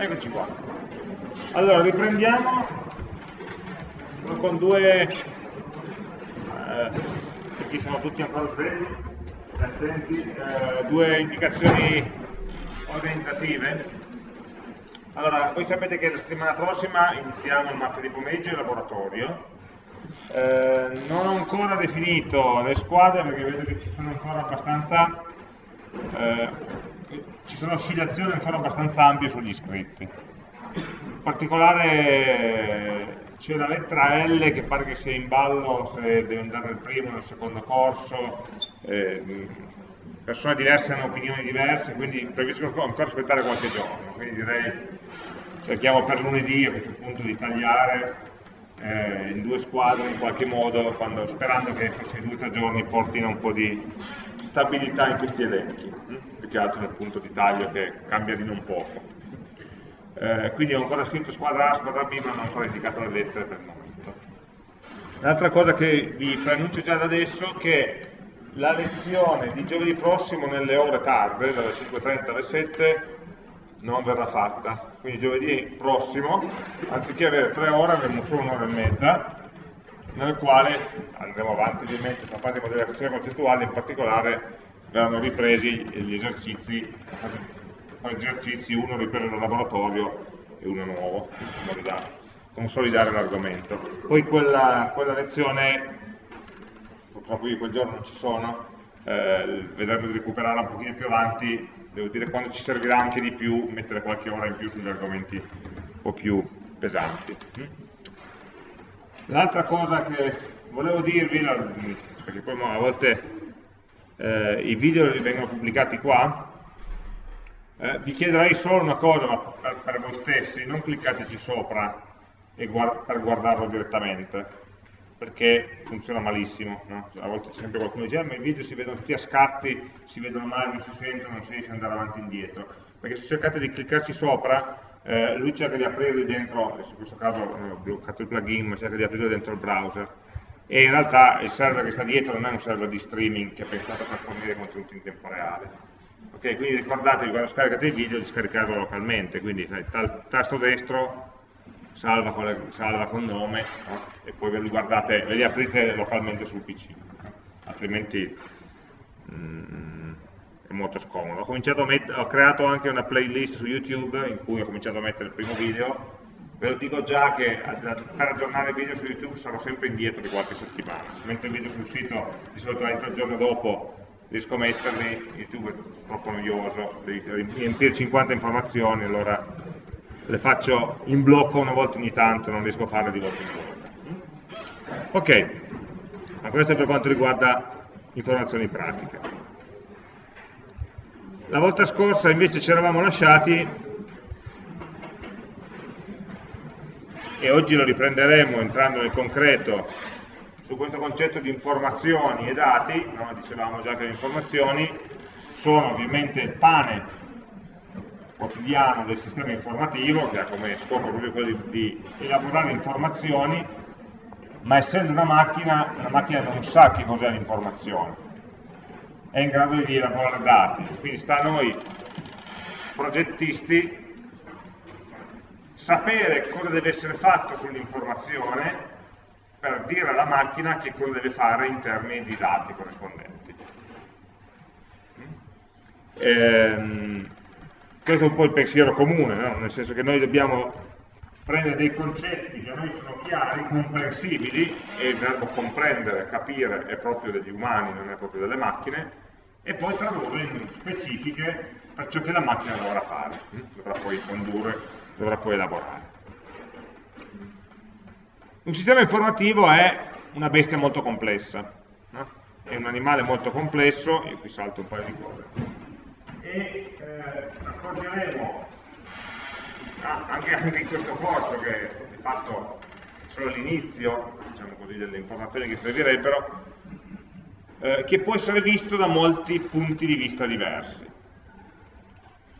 Eccoci qua. Allora, riprendiamo con due, eh, qui sono tutti ancora svegli, attenti, eh, due indicazioni organizzative. Allora, voi sapete che la settimana prossima iniziamo il martedì pomeriggio il laboratorio. Eh, non ho ancora definito le squadre perché vedo che ci sono ancora abbastanza eh, ci sono oscillazioni ancora abbastanza ampie sugli iscritti. In particolare c'è la lettera L che pare che sia in ballo se deve andare nel primo o nel secondo corso, eh, persone diverse hanno opinioni diverse, quindi preferisco ancora aspettare qualche giorno, quindi direi cerchiamo per lunedì a questo punto di tagliare eh, in due squadre in qualche modo, quando, sperando che questi due o tre giorni portino un po' di stabilità in questi elenchi che altro nel punto di taglio che cambia di non poco. Eh, quindi ho ancora scritto squadra A, squadra B, ma non ho ancora indicato le lettere per il momento. L'altra cosa che vi preannuncio già da adesso è che la lezione di giovedì prossimo nelle ore tarde, dalle 5.30 alle 7, non verrà fatta. Quindi giovedì prossimo, anziché avere tre ore, avremo solo un'ora e mezza, nel quale andremo avanti ovviamente per parte di modellazione concettuale, in particolare verranno ripresi gli esercizi, gli esercizi uno ripreso dal laboratorio e uno nuovo, in modo da consolidare l'argomento. Poi quella, quella, lezione, purtroppo io quel giorno non ci sono, eh, vedremo di recuperarla un pochino più avanti, devo dire quando ci servirà anche di più mettere qualche ora in più sugli argomenti un po' più pesanti. L'altra cosa che volevo dirvi, perché poi a volte eh, i video vengono pubblicati qua, eh, vi chiederei solo una cosa, ma per, per voi stessi, non cliccateci sopra guard per guardarlo direttamente, perché funziona malissimo, no? cioè, a volte c'è sempre qualcuno che dice, ah, ma i video si vedono tutti a scatti, si vedono male, non si sentono, non si riesce ad andare avanti e indietro, perché se cercate di cliccarci sopra, eh, lui cerca di aprirli dentro, in questo caso ho bloccato il plugin, ma cerca di aprirli dentro il browser, e in realtà il server che sta dietro non è un server di streaming che è pensato per fornire contenuti in tempo reale. Ok, quindi ricordatevi quando scaricate il video di scaricarlo localmente, quindi sai, tasto destro, salva con, le, salva con nome no? e poi ve li guardate, ve li aprite localmente sul PC, altrimenti mm, è molto scomodo. Ho, ho creato anche una playlist su YouTube in cui ho cominciato a mettere il primo video Ve lo dico già che per aggiornare il video su YouTube sarò sempre indietro di qualche settimana, mentre il video sul sito di solito entro il giorno dopo riesco a metterli, YouTube è troppo noioso, devi riempire 50 informazioni, allora le faccio in blocco una volta ogni tanto, non riesco a farle di volta in volta. Ok, ma questo è per quanto riguarda informazioni pratiche. La volta scorsa invece ci eravamo lasciati e oggi lo riprenderemo entrando nel concreto su questo concetto di informazioni e dati, no? dicevamo già che le informazioni sono ovviamente il pane quotidiano del sistema informativo, che ha come scopo proprio quello di, di elaborare informazioni, ma essendo una macchina, la macchina non sa che cos'è l'informazione, è in grado di elaborare dati, quindi sta a noi progettisti sapere cosa deve essere fatto sull'informazione per dire alla macchina che cosa deve fare in termini di dati corrispondenti. Ehm, questo è un po' il pensiero comune, no? nel senso che noi dobbiamo prendere dei concetti che a noi sono chiari, comprensibili, e il verbo comprendere, capire è proprio degli umani, non è proprio delle macchine, e poi tradurre in specifiche per ciò che la macchina dovrà fare, dovrà poi condurre dovrà poi elaborare. Un sistema informativo è una bestia molto complessa, no? è un animale molto complesso, io qui salto un paio di cose, e eh, accorgeremo anche, anche, in questo corso che di fatto è solo l'inizio diciamo delle informazioni che servirebbero, eh, che può essere visto da molti punti di vista diversi.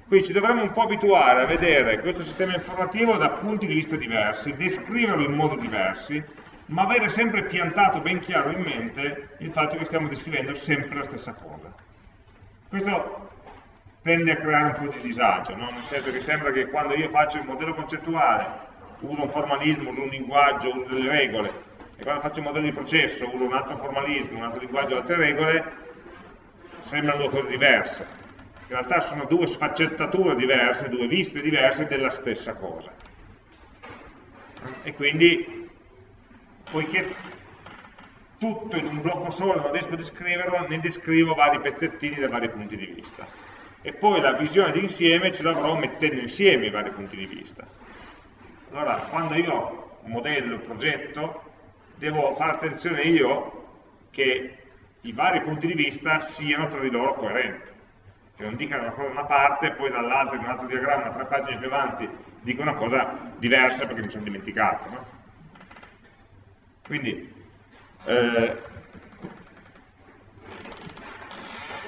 Quindi ci dovremmo un po' abituare a vedere questo sistema informativo da punti di vista diversi, descriverlo in modo diversi, ma avere sempre piantato ben chiaro in mente il fatto che stiamo descrivendo sempre la stessa cosa. Questo tende a creare un po' di disagio, no? nel senso che sembra che quando io faccio il modello concettuale uso un formalismo, uso un linguaggio, uso delle regole, e quando faccio un modello di processo uso un altro formalismo, un altro linguaggio, altre regole, sembrano due cose diverse. In realtà sono due sfaccettature diverse, due viste diverse della stessa cosa. E quindi, poiché tutto in un blocco solo non riesco a descriverlo, ne descrivo vari pezzettini da vari punti di vista. E poi la visione d'insieme ce l'avrò mettendo insieme i vari punti di vista. Allora, quando io modello progetto, devo fare attenzione io che i vari punti di vista siano tra di loro coerenti, che non dicano una cosa da una parte e poi dall'altra in un altro diagramma, tre pagine più avanti, dico una cosa diversa perché mi sono dimenticato. No? Quindi, eh,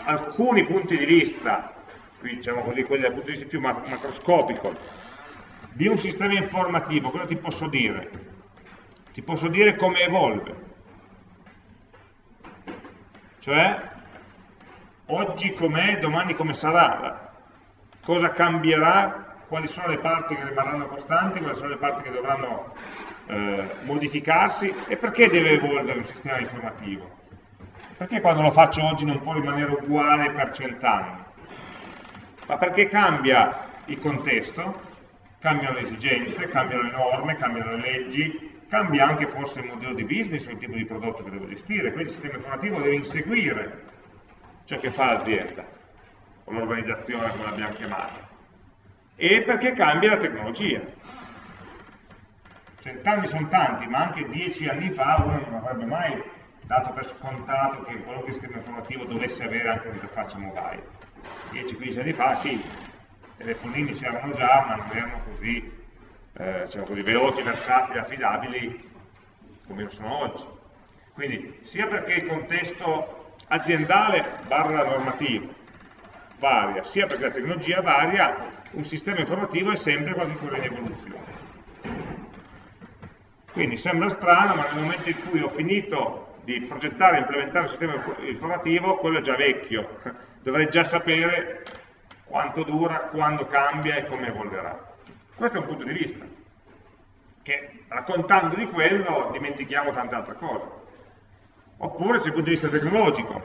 alcuni punti di vista, qui diciamo così, quelli dal punto di vista più macroscopico, di un sistema informativo, cosa ti posso dire? Ti posso dire come evolve, cioè oggi com'è, domani come sarà, cosa cambierà, quali sono le parti che rimarranno costanti, quali sono le parti che dovranno eh, modificarsi? E perché deve evolvere un sistema informativo? Perché quando lo faccio oggi non può rimanere uguale per cent'anni? Ma perché cambia il contesto, cambiano le esigenze, cambiano le norme, cambiano le leggi, cambia anche forse il modello di business o il tipo di prodotto che devo gestire, quindi il sistema informativo deve inseguire ciò che fa l'azienda, o l'organizzazione come l'abbiamo chiamata, e perché cambia la tecnologia. Cent'anni sono tanti, ma anche dieci anni fa uno non avrebbe mai dato per scontato che qualunque sistema informativo dovesse avere anche un'interfaccia mobile. 10-15 anni fa sì, i telefonini c'erano già, ma non erano così eh, diciamo così, veloci, versatili, affidabili come lo sono oggi. Quindi sia perché il contesto aziendale barra normativo varia, sia perché la tecnologia varia, un sistema informativo è sempre qualcosa in evoluzione. Quindi sembra strano, ma nel momento in cui ho finito di progettare e implementare un sistema informativo, quello è già vecchio, dovrei già sapere quanto dura, quando cambia e come evolverà. Questo è un punto di vista, che raccontando di quello dimentichiamo tante altre cose. Oppure c'è il punto di vista tecnologico,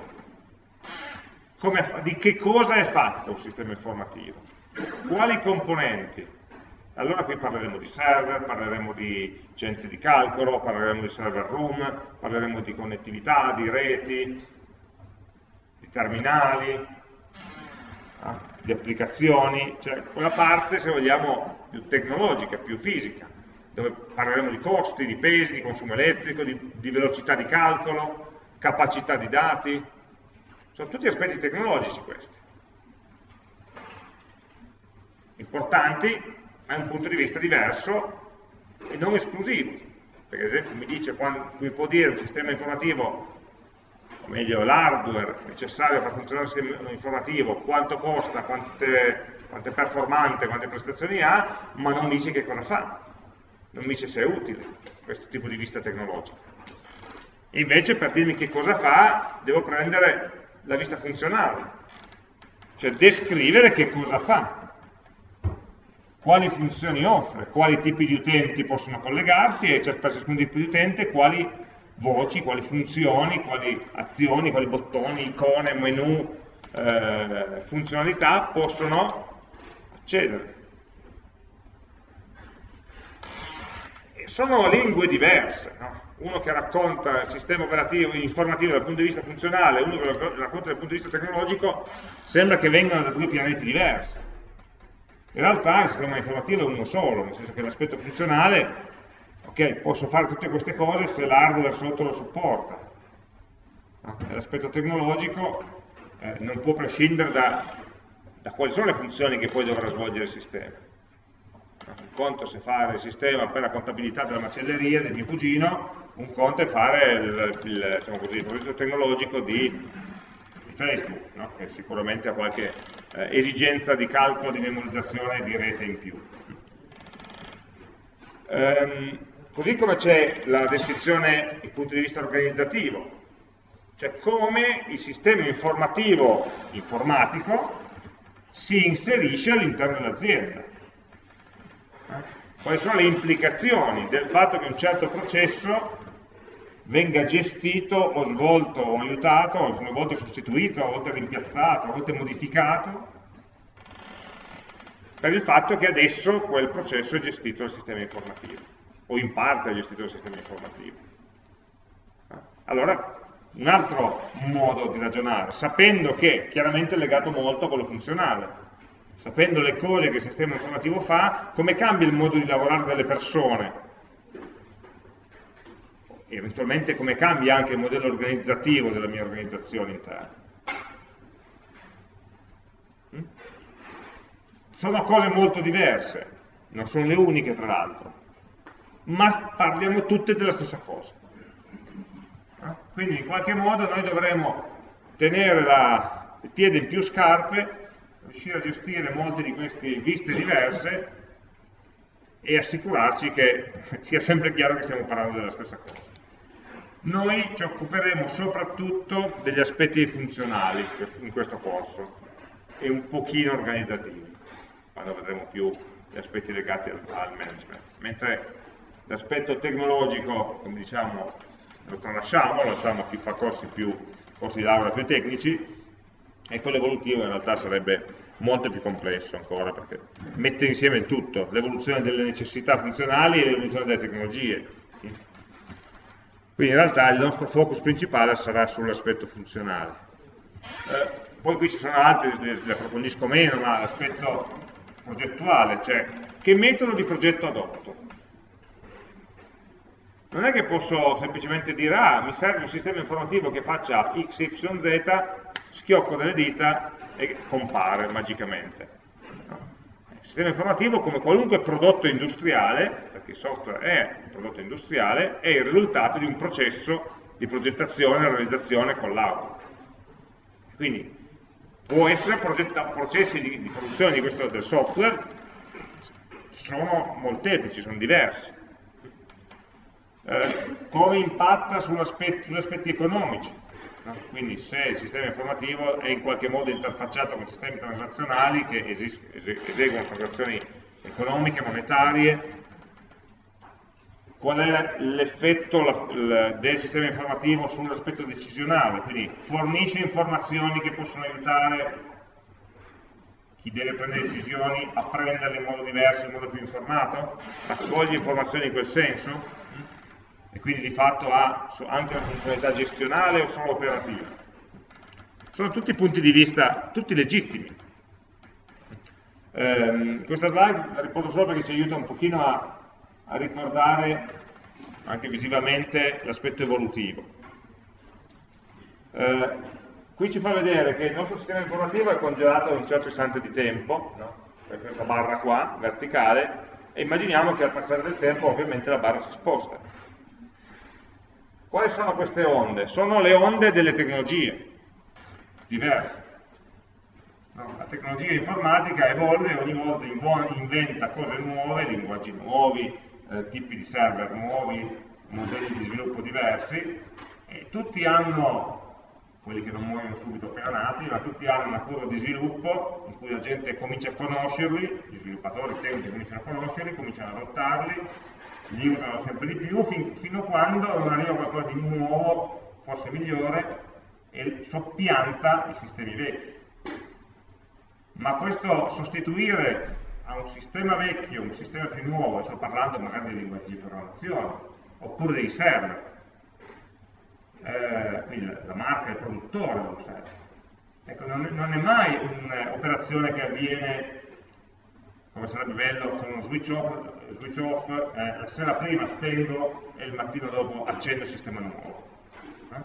di che cosa è fatto un sistema informativo, quali componenti. Allora qui parleremo di server, parleremo di centri di calcolo, parleremo di server room, parleremo di connettività, di reti, di terminali, di applicazioni, cioè quella parte, se vogliamo, più tecnologica, più fisica, dove parleremo di costi, di pesi, di consumo elettrico, di, di velocità di calcolo, capacità di dati, sono tutti aspetti tecnologici questi. Importanti, è un punto di vista diverso e non esclusivo, perché ad esempio mi, dice, quando, mi può dire un sistema informativo o meglio l'hardware necessario per funzionare il sistema informativo, quanto costa, quante, quante performante, quante prestazioni ha, ma non dice che cosa fa, non dice se è utile questo tipo di vista tecnologica. Invece per dirmi che cosa fa, devo prendere la vista funzionale, cioè descrivere che cosa fa, quali funzioni offre, quali tipi di utenti possono collegarsi e per ciascun tipo di utente quali voci, quali funzioni, quali azioni, quali bottoni, icone, menu, eh, funzionalità possono accedere. E sono lingue diverse, no? uno che racconta il sistema operativo informativo dal punto di vista funzionale, uno che lo racconta dal punto di vista tecnologico, sembra che vengano da due pianeti diversi. In realtà il sistema informativo è uno solo, nel senso che l'aspetto funzionale ok, posso fare tutte queste cose se l'hardware sotto lo supporta. L'aspetto tecnologico eh, non può prescindere da, da, quali sono le funzioni che poi dovrà svolgere il sistema. Un conto è fare il sistema per la contabilità della macelleria del mio cugino, un conto è fare il, il, diciamo così, il progetto tecnologico di, di Facebook, no? che sicuramente ha qualche eh, esigenza di calcolo, di memorizzazione di rete in più. Um, Così come c'è la descrizione dal punto di vista organizzativo, cioè come il sistema informativo informatico si inserisce all'interno dell'azienda. Quali sono le implicazioni del fatto che un certo processo venga gestito o svolto o aiutato, a volte sostituito, a volte rimpiazzato, a volte modificato, per il fatto che adesso quel processo è gestito dal sistema informativo, o in parte è gestito dal sistema informativo. Allora, un altro modo di ragionare, sapendo che chiaramente è legato molto a quello funzionale, sapendo le cose che il sistema informativo fa, come cambia il modo di lavorare delle persone, e eventualmente come cambia anche il modello organizzativo della mia organizzazione interna. Mm? Sono cose molto diverse, non sono le uniche tra l'altro, ma parliamo tutte della stessa cosa. Quindi in qualche modo noi dovremo tenere la, il piede in più scarpe riuscire a gestire molte di queste viste diverse e assicurarci che sia sempre chiaro che stiamo parlando della stessa cosa. Noi ci occuperemo soprattutto degli aspetti funzionali in questo corso e un pochino organizzativi, quando vedremo più gli aspetti legati al management, mentre l'aspetto tecnologico, come diciamo, lo tralasciamo, lo lasciamo chi fa corsi, più, corsi di laurea più tecnici, e quello evolutivo in realtà sarebbe molto più complesso ancora perché mette insieme il tutto, l'evoluzione delle necessità funzionali e l'evoluzione delle tecnologie. Quindi in realtà il nostro focus principale sarà sull'aspetto funzionale. Eh, poi qui ci sono altri, li approfondisco meno, ma l'aspetto progettuale, cioè che metodo di progetto adotto. Non è che posso semplicemente dire, ah, mi serve un sistema informativo che faccia x, y, z, schiocco delle dita e compare magicamente. Il sistema informativo, come qualunque prodotto industriale, perché il software è un prodotto industriale, è il risultato di un processo di progettazione e realizzazione con l'auto. Quindi può essere processi di, di, produzione di questo, del software, sono molteplici, sono diversi. Eh, come impatta sugli aspetti economici? No? Quindi se il sistema informativo è in qualche modo interfacciato con sistemi transazionali che eseguono transazioni economiche, monetarie, qual è l'effetto del sistema informativo sull'aspetto decisionale, quindi fornisce informazioni che possono aiutare chi deve prendere decisioni a prenderle in modo diverso, in modo più informato, raccoglie informazioni in quel senso, e quindi di fatto ha anche una funzionalità gestionale o solo operativa. Sono tutti punti di vista, tutti legittimi. Eh, questa slide la riporto solo perché ci aiuta un pochino a, a ricordare anche visivamente l'aspetto evolutivo. Eh, qui ci fa vedere che il nostro sistema informativo è congelato in un certo istante di tempo, no? questa barra qua, verticale, e immaginiamo che al passare del tempo ovviamente la barra si sposta quali sono queste onde? Sono le onde delle tecnologie diverse. No, la tecnologia informatica evolve ogni volta inventa cose nuove, linguaggi nuovi, eh, tipi di server nuovi, modelli di sviluppo diversi, e tutti hanno, quelli che non muoiono subito appena nati, ma tutti hanno una curva di sviluppo in cui la gente comincia a conoscerli, gli sviluppatori tecnici cominciano a conoscerli, cominciano ad adottarli, li usano sempre di più fin, fino a quando non arriva qualcosa di nuovo, forse migliore, e soppianta i sistemi vecchi. Ma questo sostituire a un sistema vecchio un sistema più nuovo, sto parlando magari di linguaggi di programmazione, oppure dei server, eh, quindi la marca, il produttore dello server. Ecco, non è mai un'operazione che avviene come sarebbe bello con uno switch off, switch off eh, la sera prima spengo e il mattino dopo accendo il sistema nuovo. Eh?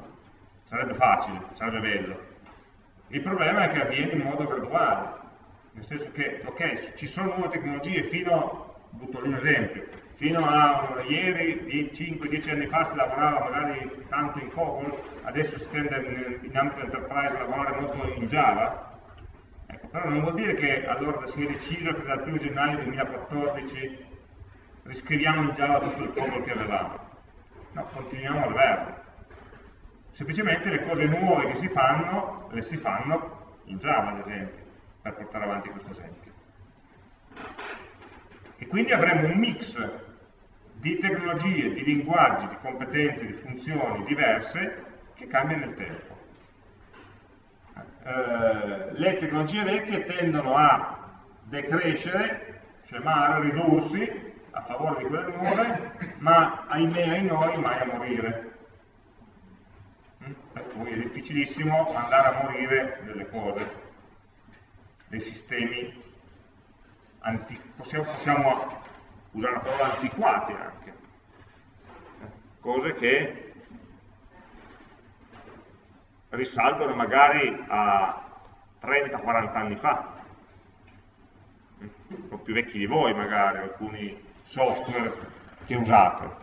Sarebbe facile, sarebbe bello. Il problema è che avviene in modo graduale, nel senso che, ok, ci sono nuove tecnologie fino, butto lì un esempio, fino a ieri, 5-10 anni fa si lavorava magari tanto in COBOL, adesso si tende in, ambito enterprise a lavorare molto in Java, però non vuol dire che allora si è deciso che dal 1 gennaio 2014 riscriviamo in Java tutto il codolo che avevamo. No, continuiamo al verde. Semplicemente le cose nuove che si fanno, le si fanno in Java ad esempio. per portare avanti questo esempio. E quindi avremo un mix di tecnologie, di linguaggi, di competenze, di funzioni diverse che cambiano nel tempo. Eh, le tecnologie vecchie tendono a decrescere, scemare, ridursi a favore di quelle nuove, ma ahimè ai noi mai a morire. Mm? Per cui è difficilissimo andare a morire delle cose, dei sistemi possiamo, possiamo, usare la parola antiquati anche, cose che risalgono magari a 30-40 anni fa, un po' più vecchi di voi magari, alcuni software che usate.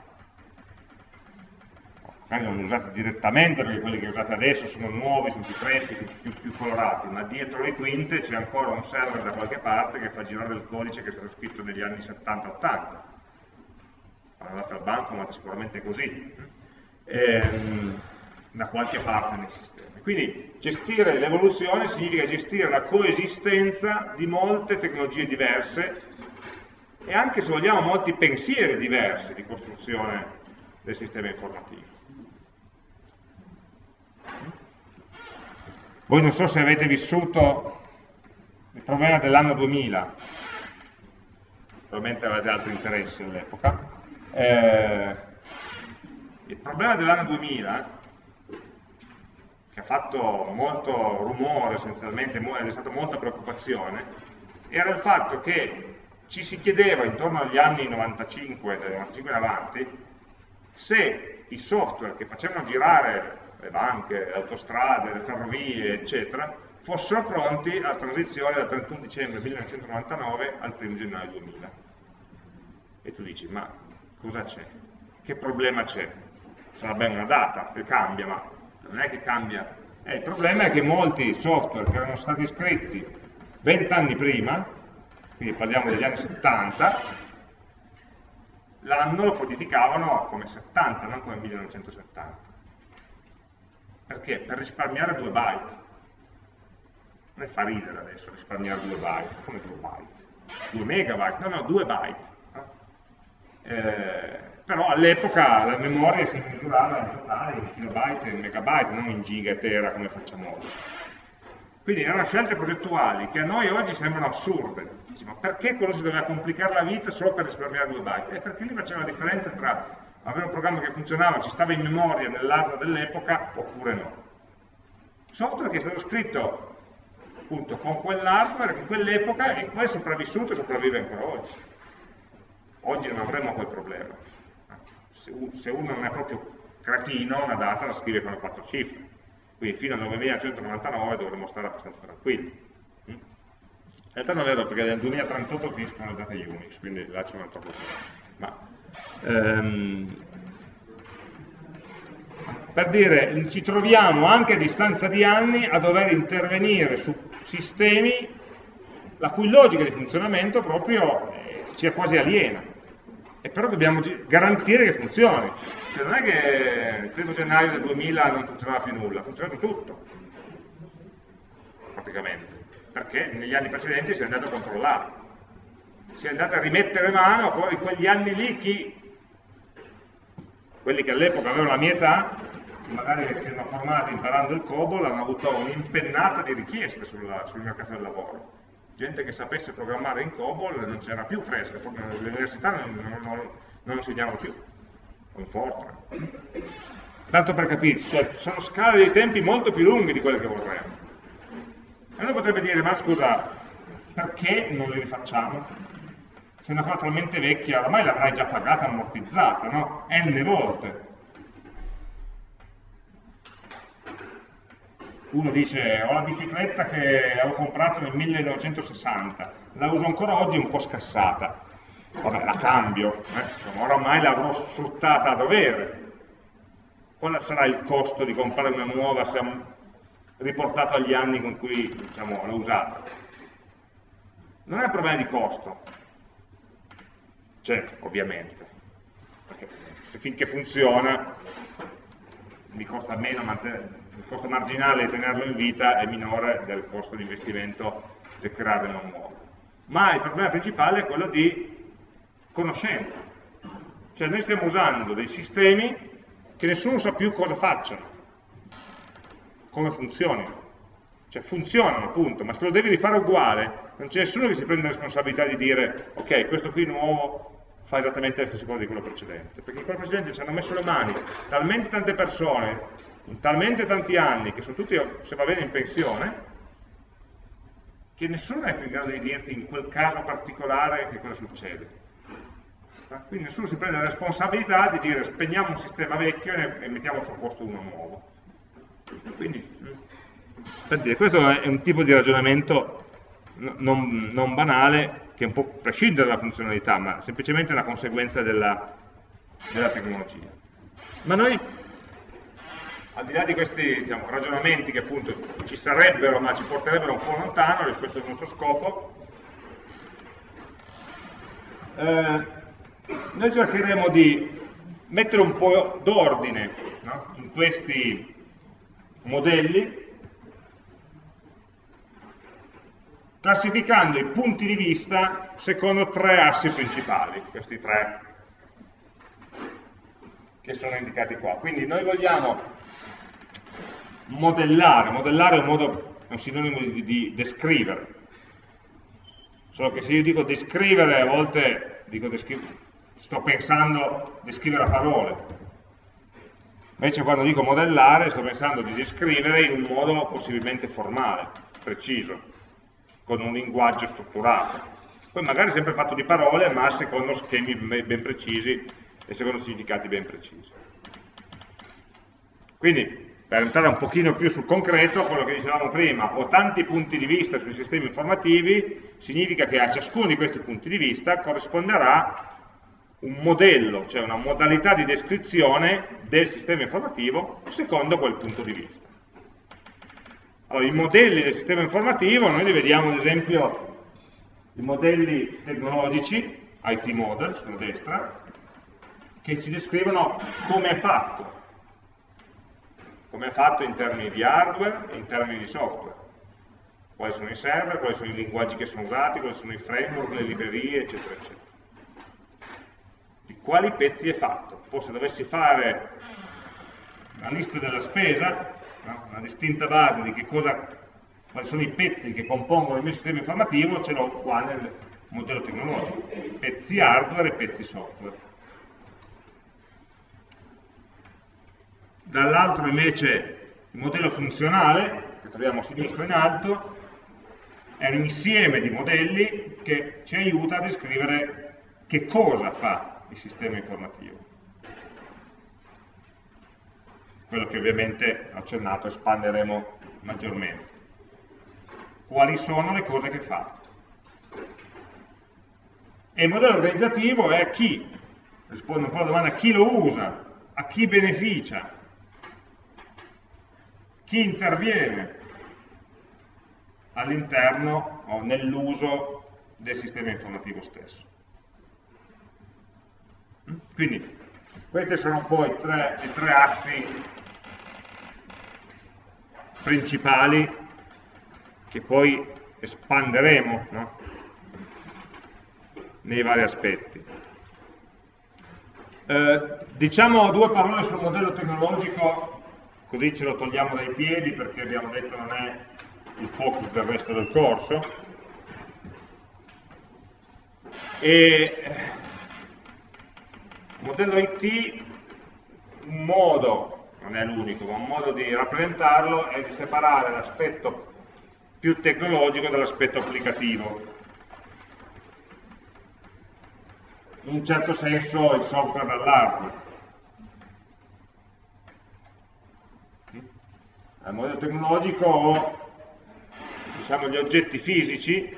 Magari non li usate direttamente perché quelli che usate adesso sono nuovi, sono più freschi, sono più, più colorati, ma dietro le quinte c'è ancora un server da qualche parte che fa girare il codice che è stato scritto negli anni 70-80. Andate al banco, ma sicuramente così. Ehm, da qualche parte nei sistemi. Quindi gestire l'evoluzione significa gestire la coesistenza di molte tecnologie diverse e anche se vogliamo molti pensieri diversi di costruzione del sistema informativo. Voi non so se avete vissuto il problema dell'anno 2000, probabilmente avete altri interessi all'epoca, eh, il problema dell'anno 2000 che ha fatto molto rumore essenzialmente, ed è stata molta preoccupazione, era il fatto che ci si chiedeva intorno agli anni 95, dal 95 in avanti, se i software che facevano girare le banche, le autostrade, le ferrovie, eccetera, fossero pronti alla transizione dal 31 dicembre 1999 al 1 gennaio 2000. E tu dici, ma cosa c'è? Che problema c'è? Sarà bene una data che cambia, ma non è che cambia. Eh, il problema è che molti software che erano stati scritti 20 anni prima quindi parliamo degli anni 70, l'anno lo codificavano come 70, non come 1970. Perché? Per risparmiare 2 byte. Non fa ridere adesso risparmiare 2 byte, come 2 byte? 2 megabyte, no, no, 2 byte. Eh, però all'epoca la memoria si misurava in totale in kilobyte e in megabyte, non in giga e tera come facciamo oggi. Quindi erano scelte progettuali che a noi oggi sembrano assurde. Dici, ma perché quello si doveva complicare la vita solo per risparmiare due byte? E perché lì faceva la differenza tra avere un programma che funzionava, ci stava in memoria nell'hardware dell'epoca, oppure no. Software che è stato scritto appunto con quell'hardware, in quell'epoca, e poi è sopravvissuto e sopravvive ancora oggi. Oggi non avremo quel problema. Se uno non è proprio cretino, una data la scrive con le quattro cifre quindi fino al 9199 dovremmo stare abbastanza tranquilli. Mm? In realtà non è vero perché nel 2038 finiscono le date Unix, quindi là c'è un altro problema. Ma, ehm, per dire, ci troviamo anche a distanza di anni a dover intervenire su sistemi la cui logica di funzionamento proprio eh, ci è quasi aliena e però dobbiamo garantire che funzioni. Cioè non è che il primo gennaio del 2000 non funzionava più nulla, funzionava tutto, praticamente, perché negli anni precedenti si è andato a controllare, si è andato a rimettere mano a quegli anni lì chi, quelli che all'epoca avevano la mia età, magari si erano formati imparando il COBOL, hanno avuto un'impennata di richieste sulla, sul mercato del lavoro gente che sapesse programmare in COBOL non c'era più fresca, le università non, non, non, insegnavano più, con Fortran. Tanto per capirci, cioè, sono scale dei tempi molto più lunghi di quelle che vorremmo. E uno potrebbe dire, ma scusa, perché non le rifacciamo? Se è una cosa talmente vecchia, ormai l'avrai già pagata, ammortizzata, no? N volte. Uno dice ho la bicicletta che ho comprato nel 1960, la uso ancora oggi un po' scassata, vabbè la cambio, eh? oramai l'avrò sfruttata a dovere, qual sarà il costo di comprare una nuova se riportato agli anni con cui diciamo, l'ho usata? Non è un problema di costo, c'è ovviamente, perché se finché funziona mi costa meno mantenere il costo marginale di tenerlo in vita è minore del costo di investimento del creare uno nuovo, ma il problema principale è quello di conoscenza. Cioè noi stiamo usando dei sistemi che nessuno sa più cosa facciano, come funzionino. Cioè funzionano, punto, ma se lo devi rifare uguale, non c'è nessuno che si prende la responsabilità di dire ok, questo qui nuovo fa esattamente le stesse cose di quello precedente, perché in quello precedente ci hanno messo le mani talmente tante persone, in talmente tanti anni, che sono tutti, se va bene, in pensione, che nessuno è più in grado di dirti in quel caso particolare che cosa succede. Quindi nessuno si prende la responsabilità di dire spegniamo un sistema vecchio e mettiamo suo posto uno nuovo. Quindi, per dire, questo è un tipo di ragionamento non, non banale, che un po' prescinde dalla funzionalità, ma semplicemente una conseguenza della, della tecnologia. Ma noi, al di là di questi diciamo, ragionamenti che appunto ci sarebbero, ma ci porterebbero un po' lontano rispetto al nostro scopo, eh, noi cercheremo di mettere un po' d'ordine no? in questi modelli classificando i punti di vista secondo tre assi principali, questi tre che sono indicati qua. Quindi noi vogliamo modellare, modellare è un, modo, è un sinonimo di, di, descrivere, solo che se io dico descrivere a volte dico descrivere, sto pensando descrivere a parole, invece quando dico modellare sto pensando di descrivere in un modo possibilmente formale, preciso con un linguaggio strutturato. Poi magari sempre fatto di parole, ma secondo schemi ben precisi e secondo significati ben precisi. Quindi, per entrare un pochino più sul concreto, quello che dicevamo prima, ho tanti punti di vista sui sistemi informativi, significa che a ciascuno di questi punti di vista corrisponderà un modello, cioè una modalità di descrizione del sistema informativo secondo quel punto di vista. Allora, i modelli del sistema informativo, noi li vediamo ad esempio i modelli tecnologici, IT model sulla destra, che ci descrivono come è fatto, come è fatto in termini di hardware e in termini di software. Quali sono i server, quali sono i linguaggi che sono usati, quali sono i framework, le librerie, eccetera, eccetera. Di quali pezzi è fatto. Poi se dovessi fare la lista della spesa, no? una distinta base di cosa, quali sono i pezzi che compongono il mio sistema informativo, ce l'ho qua nel modello tecnologico, pezzi hardware e pezzi software. Dall'altro invece il modello funzionale, che troviamo a sinistra in alto, è un insieme di modelli che ci aiuta a descrivere che cosa fa il sistema informativo quello che ovviamente accennato espanderemo maggiormente. Quali sono le cose che fa? E il modello organizzativo è a chi, rispondo un po' alla domanda, chi lo usa, a chi beneficia, chi interviene all'interno o nell'uso del sistema informativo stesso. Quindi questi sono un po' i tre, i tre assi principali che poi espanderemo no? nei vari aspetti. Eh, diciamo due parole sul modello tecnologico, così ce lo togliamo dai piedi perché abbiamo detto non è il focus del resto del corso. E il modello IT, un modo non è l'unico, ma un modo di rappresentarlo è di separare l'aspetto più tecnologico dall'aspetto applicativo. In un certo senso il software dall'hardware. Nel modello tecnologico ho diciamo, gli oggetti fisici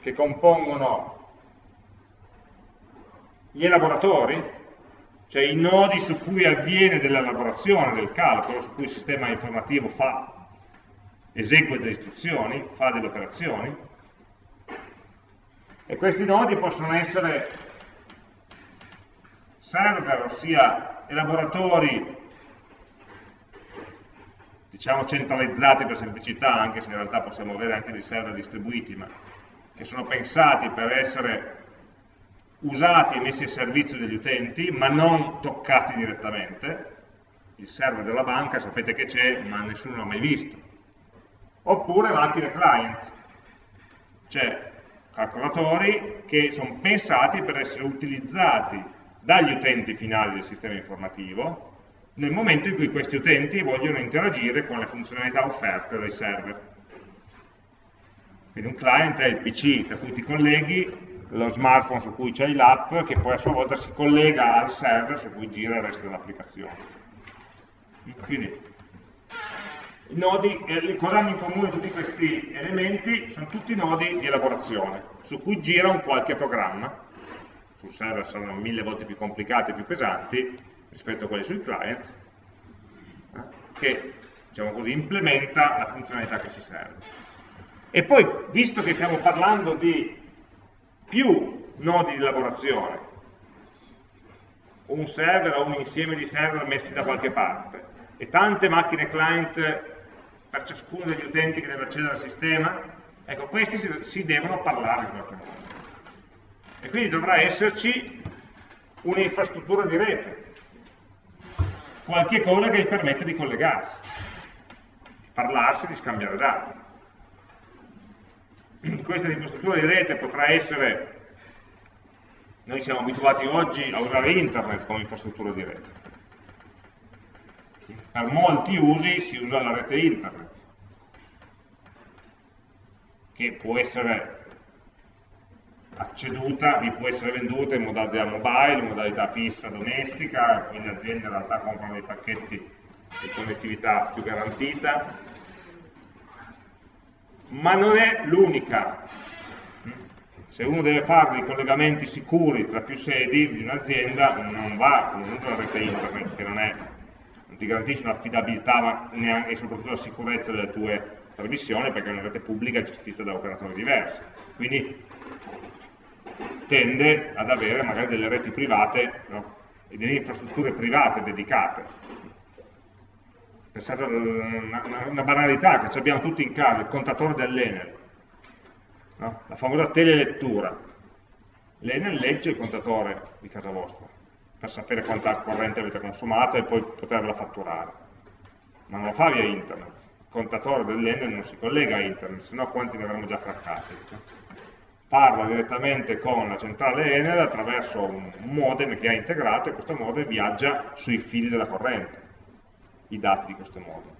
che compongono gli elaboratori, cioè i nodi su cui avviene dell'elaborazione del calcolo, su cui il sistema informativo fa, esegue delle istruzioni, fa delle operazioni, e questi nodi possono essere server, ossia elaboratori diciamo centralizzati per semplicità, anche se in realtà possiamo avere anche dei server distribuiti, ma che sono pensati per essere usati e messi a servizio degli utenti, ma non toccati direttamente. Il server della banca sapete che c'è, ma nessuno l'ha mai visto. Oppure macchine client, cioè calcolatori che sono pensati per essere utilizzati dagli utenti finali del sistema informativo nel momento in cui questi utenti vogliono interagire con le funzionalità offerte dai server. Quindi un client è il PC da cui ti colleghi, lo smartphone su cui c'è l'app, che poi a sua volta si collega al server su cui gira il resto dell'applicazione. Quindi, i nodi, eh, cosa hanno in comune tutti questi elementi? Sono tutti nodi di elaborazione, su cui gira un qualche programma, sul server saranno mille volte più complicati e più pesanti rispetto a quelli sul client, eh, che diciamo così, implementa la funzionalità che si serve. E poi, visto che stiamo parlando di più nodi di lavorazione, un server o un insieme di server messi da qualche parte, e tante macchine client per ciascuno degli utenti che deve accedere al sistema, ecco, questi si, si devono parlare in qualche modo. E quindi dovrà esserci un'infrastruttura di rete, qualche cosa che gli permette di collegarsi, di parlarsi, di scambiare dati. Questa infrastruttura di rete potrà essere, noi siamo abituati oggi a usare internet come infrastruttura di rete, per molti usi si usa la rete internet, che può essere acceduta, vi può essere venduta in modalità mobile, in modalità fissa domestica, quindi le aziende in realtà comprano dei pacchetti di connettività più garantita, ma non è l'unica. Se uno deve fare dei collegamenti sicuri tra più sedi di un'azienda, non va con la rete internet, che non, è, non ti garantisce neanche, e soprattutto la sicurezza delle tue trasmissioni, perché è una rete pubblica gestita da operatori diversi. Quindi tende ad avere magari delle reti private no? e delle infrastrutture private dedicate pensate a una, una, banalità che abbiamo tutti in casa, il contatore dell'Enel, no? la famosa telelettura. L'Enel legge il contatore di casa vostra per sapere quanta corrente avete consumato e poi poterla fatturare, ma non lo fa via internet. Il contatore dell'Enel non si collega a internet, se no quanti ne avremmo già craccati. Parla direttamente con la centrale Enel attraverso un modem che ha integrato e questo modem viaggia sui fili della corrente i dati di questo modo.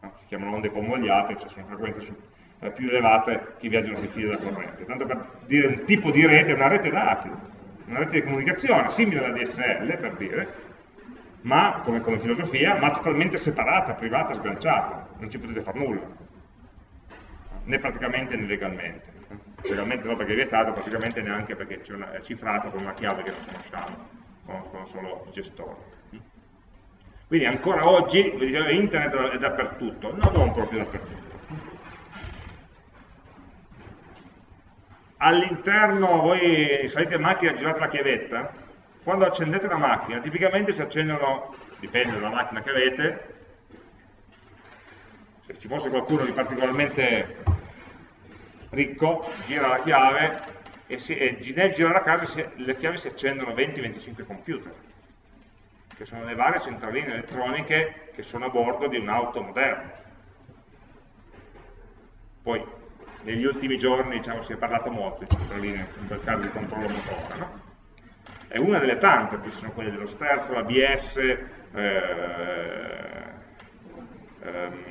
No? Si chiamano onde convogliate, cioè sono frequenze su, eh, più elevate che viaggiano sui fili della corrente. Tanto per dire un tipo di rete, una rete dati, una rete di comunicazione, simile alla DSL per dire, ma come, come filosofia, ma totalmente separata, privata, sganciata, non ci potete fare nulla, né praticamente né legalmente. Legalmente no perché è vietato, praticamente neanche perché è cifrato con una chiave che non conosciamo, conoscono solo i gestori. Quindi ancora oggi, internet è dappertutto, no, non proprio dappertutto. All'interno, voi salite in macchina e girate la chiavetta, quando accendete la macchina, tipicamente si accendono, dipende dalla macchina che avete, se ci fosse qualcuno di particolarmente ricco, gira la chiave e, si, e nel girare la chiave le chiavi si accendono 20-25 computer che sono le varie centraline elettroniche che sono a bordo di un'auto moderna. Poi, negli ultimi giorni diciamo, si è parlato molto di centraline, in quel caso di controllo motore, no? È una delle tante, poi ci sono quelle dello sterzo, l'ABS, eh, ehm,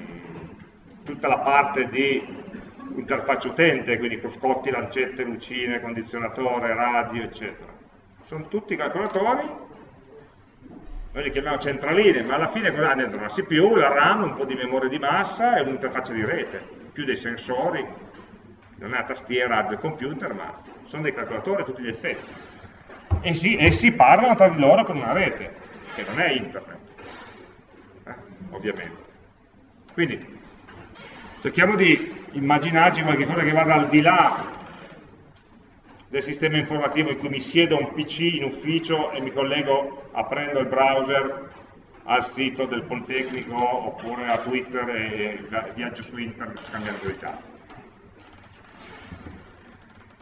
tutta la parte di interfaccia utente, quindi cruscotti, lancette, lucine, condizionatore, radio, eccetera. Sono tutti calcolatori noi li chiamiamo centraline, ma alla fine cosa ha dentro? La CPU, la RAM, un po' di memoria di massa e un'interfaccia di rete, più dei sensori, non è la tastiera del computer, ma sono dei calcolatori a tutti gli effetti. E si, e si parlano tra di loro con una rete, che non è internet, eh, ovviamente. Quindi cerchiamo di immaginarci qualcosa che vada al di là del sistema informativo in cui mi siedo a un PC in ufficio e mi collego aprendo il browser al sito del Politecnico oppure a Twitter e viaggio su internet scambiando i dati.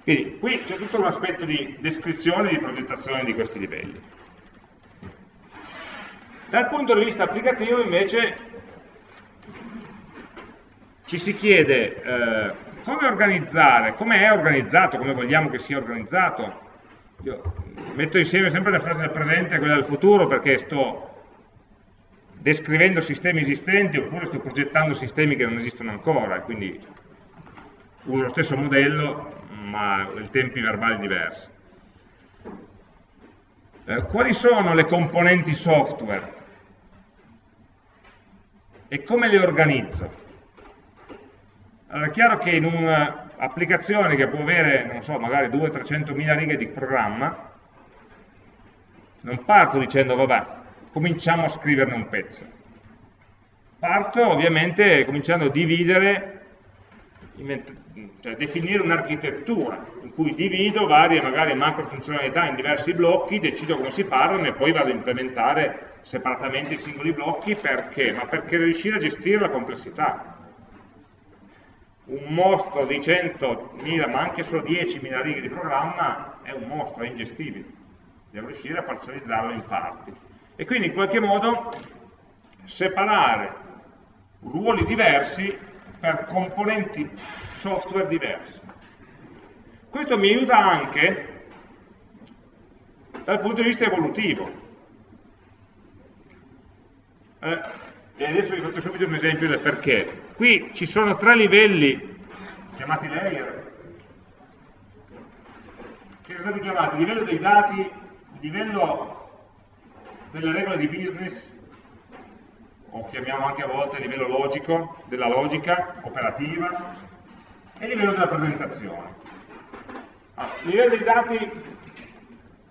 Quindi qui c'è tutto un aspetto di descrizione e di progettazione di questi livelli. Dal punto di vista applicativo invece ci si chiede eh, come organizzare, come è organizzato, come vogliamo che sia organizzato. Io metto insieme sempre le frasi del presente e quelle del futuro perché sto descrivendo sistemi esistenti oppure sto progettando sistemi che non esistono ancora, quindi uso lo stesso modello ma in tempi verbali diversi. Eh, quali sono le componenti software e come le organizzo? Allora è chiaro che in un'applicazione che può avere, non so, magari 200-300 mila righe di programma, non parto dicendo, vabbè, cominciamo a scriverne un pezzo. Parto ovviamente cominciando a dividere cioè definire un'architettura in cui divido varie magari macro funzionalità in diversi blocchi, decido come si parlano e poi vado a implementare separatamente i singoli blocchi perché? Ma perché riuscire a gestire la complessità. Un mostro di 100.000, ma anche solo 10.000 righe di programma è un mostro, è ingestibile. Devo riuscire a parcializzarlo in parti. E quindi in qualche modo separare ruoli diversi per componenti software diversi. Questo mi aiuta anche dal punto di vista evolutivo. Eh, e adesso vi faccio subito un esempio del perché. Qui ci sono tre livelli, chiamati layer, che sono stati chiamati livello dei dati, livello delle regole di business o chiamiamo anche a volte livello logico, della logica operativa, e livello della presentazione. Allora, il livello dei dati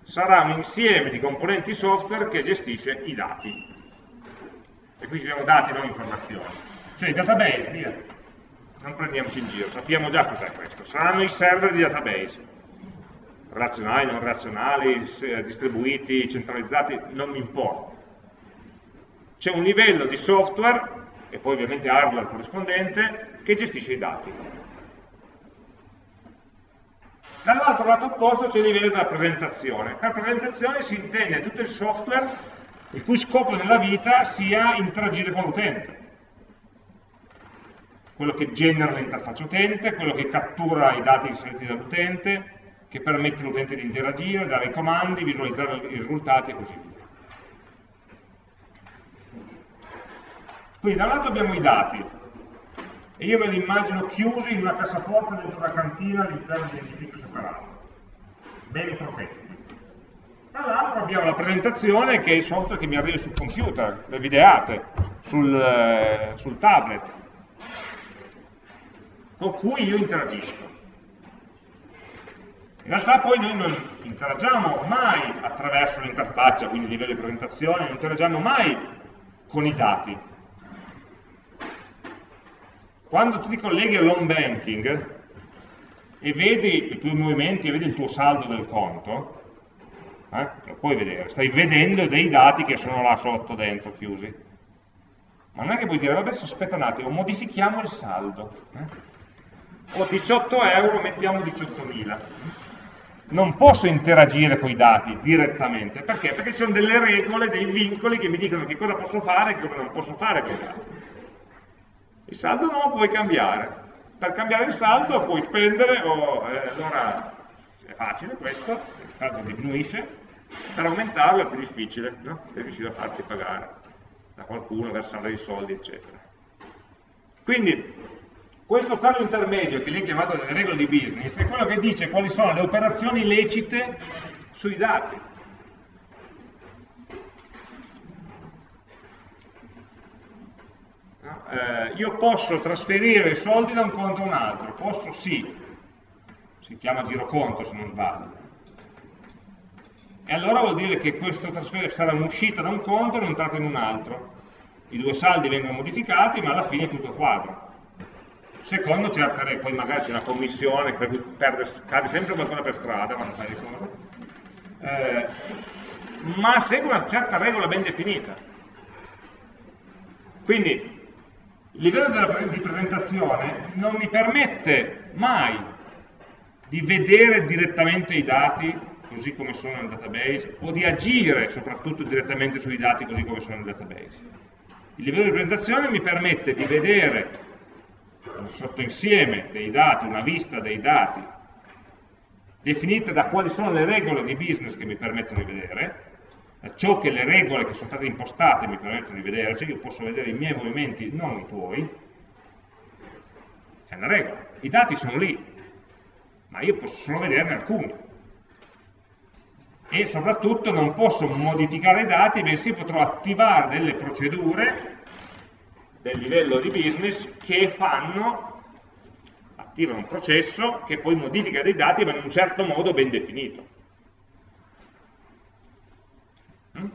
sarà un insieme di componenti software che gestisce i dati. E qui ci sono dati, non informazioni. Cioè i database, via. Non prendiamoci in giro, sappiamo già cos'è questo. Saranno i server di database. Relazionali, non relazionali, distribuiti, centralizzati, non mi importa c'è un livello di software, e poi ovviamente hardware corrispondente, che gestisce i dati. Dall'altro lato opposto c'è il livello della presentazione. Per presentazione si intende tutto il software il cui scopo nella vita sia interagire con l'utente. Quello che genera l'interfaccia utente, quello che cattura i dati inseriti dall'utente, che permette all'utente di interagire, dare i comandi, visualizzare i risultati e così via. Quindi da un lato abbiamo i dati, e io me li immagino chiusi in una cassaforte dentro una cantina all'interno di un edificio separato, ben protetti. Dall'altro abbiamo la presentazione che è il software che mi arriva sul computer, le videate, sul, eh, sul tablet, con cui io interagisco. In realtà poi noi non interagiamo mai attraverso l'interfaccia, quindi il livello di presentazione, non interagiamo mai con i dati, quando tu ti colleghi all'home banking e vedi i tuoi movimenti e vedi il tuo saldo del conto, eh, lo puoi vedere, stai vedendo dei dati che sono là sotto, dentro, chiusi. Ma non è che puoi dire, vabbè, aspetta un attimo, modifichiamo il saldo. Eh? Ho 18 euro, mettiamo 18.000. Non posso interagire con i dati direttamente, perché? Perché ci sono delle regole, dei vincoli che mi dicono che cosa posso fare e che cosa non posso fare con i dati. Il saldo non lo puoi cambiare. Per cambiare il saldo puoi spendere, o, eh, allora è facile questo, il saldo diminuisce, per aumentarlo è più difficile, no? per riuscire a farti pagare da qualcuno, versare i soldi, eccetera. Quindi, questo stato intermedio, che è chiamato delle regole di business, è quello che dice quali sono le operazioni lecite sui dati. eh, io posso trasferire i soldi da un conto a un altro, posso sì, si chiama giroconto se non sbaglio. E allora vuol dire che questo trasferimento sarà un'uscita da un conto e un'entrata in un altro. I due saldi vengono modificati, ma alla fine è tutto quadro. Secondo certe regole, poi magari c'è una commissione per cui cade sempre qualcuno per strada, ma non fai ricordo. Eh, ma segue una certa regola ben definita Quindi il livello di presentazione non mi permette mai di vedere direttamente i dati così come sono nel database o di agire soprattutto direttamente sui dati così come sono nel database. Il livello di presentazione mi permette di vedere un sottoinsieme dei dati, una vista dei dati, definita da quali sono le regole di business che mi permettono di vedere, da ciò che le regole che sono state impostate mi permettono di vedere, cioè io posso vedere i miei movimenti, non i tuoi, è una regola. I dati sono lì, ma io posso solo vederne alcuni. E soprattutto non posso modificare i dati, bensì potrò attivare delle procedure del livello di business che fanno, attivano un processo che poi modifica dei dati ma in un certo modo ben definito. Mm?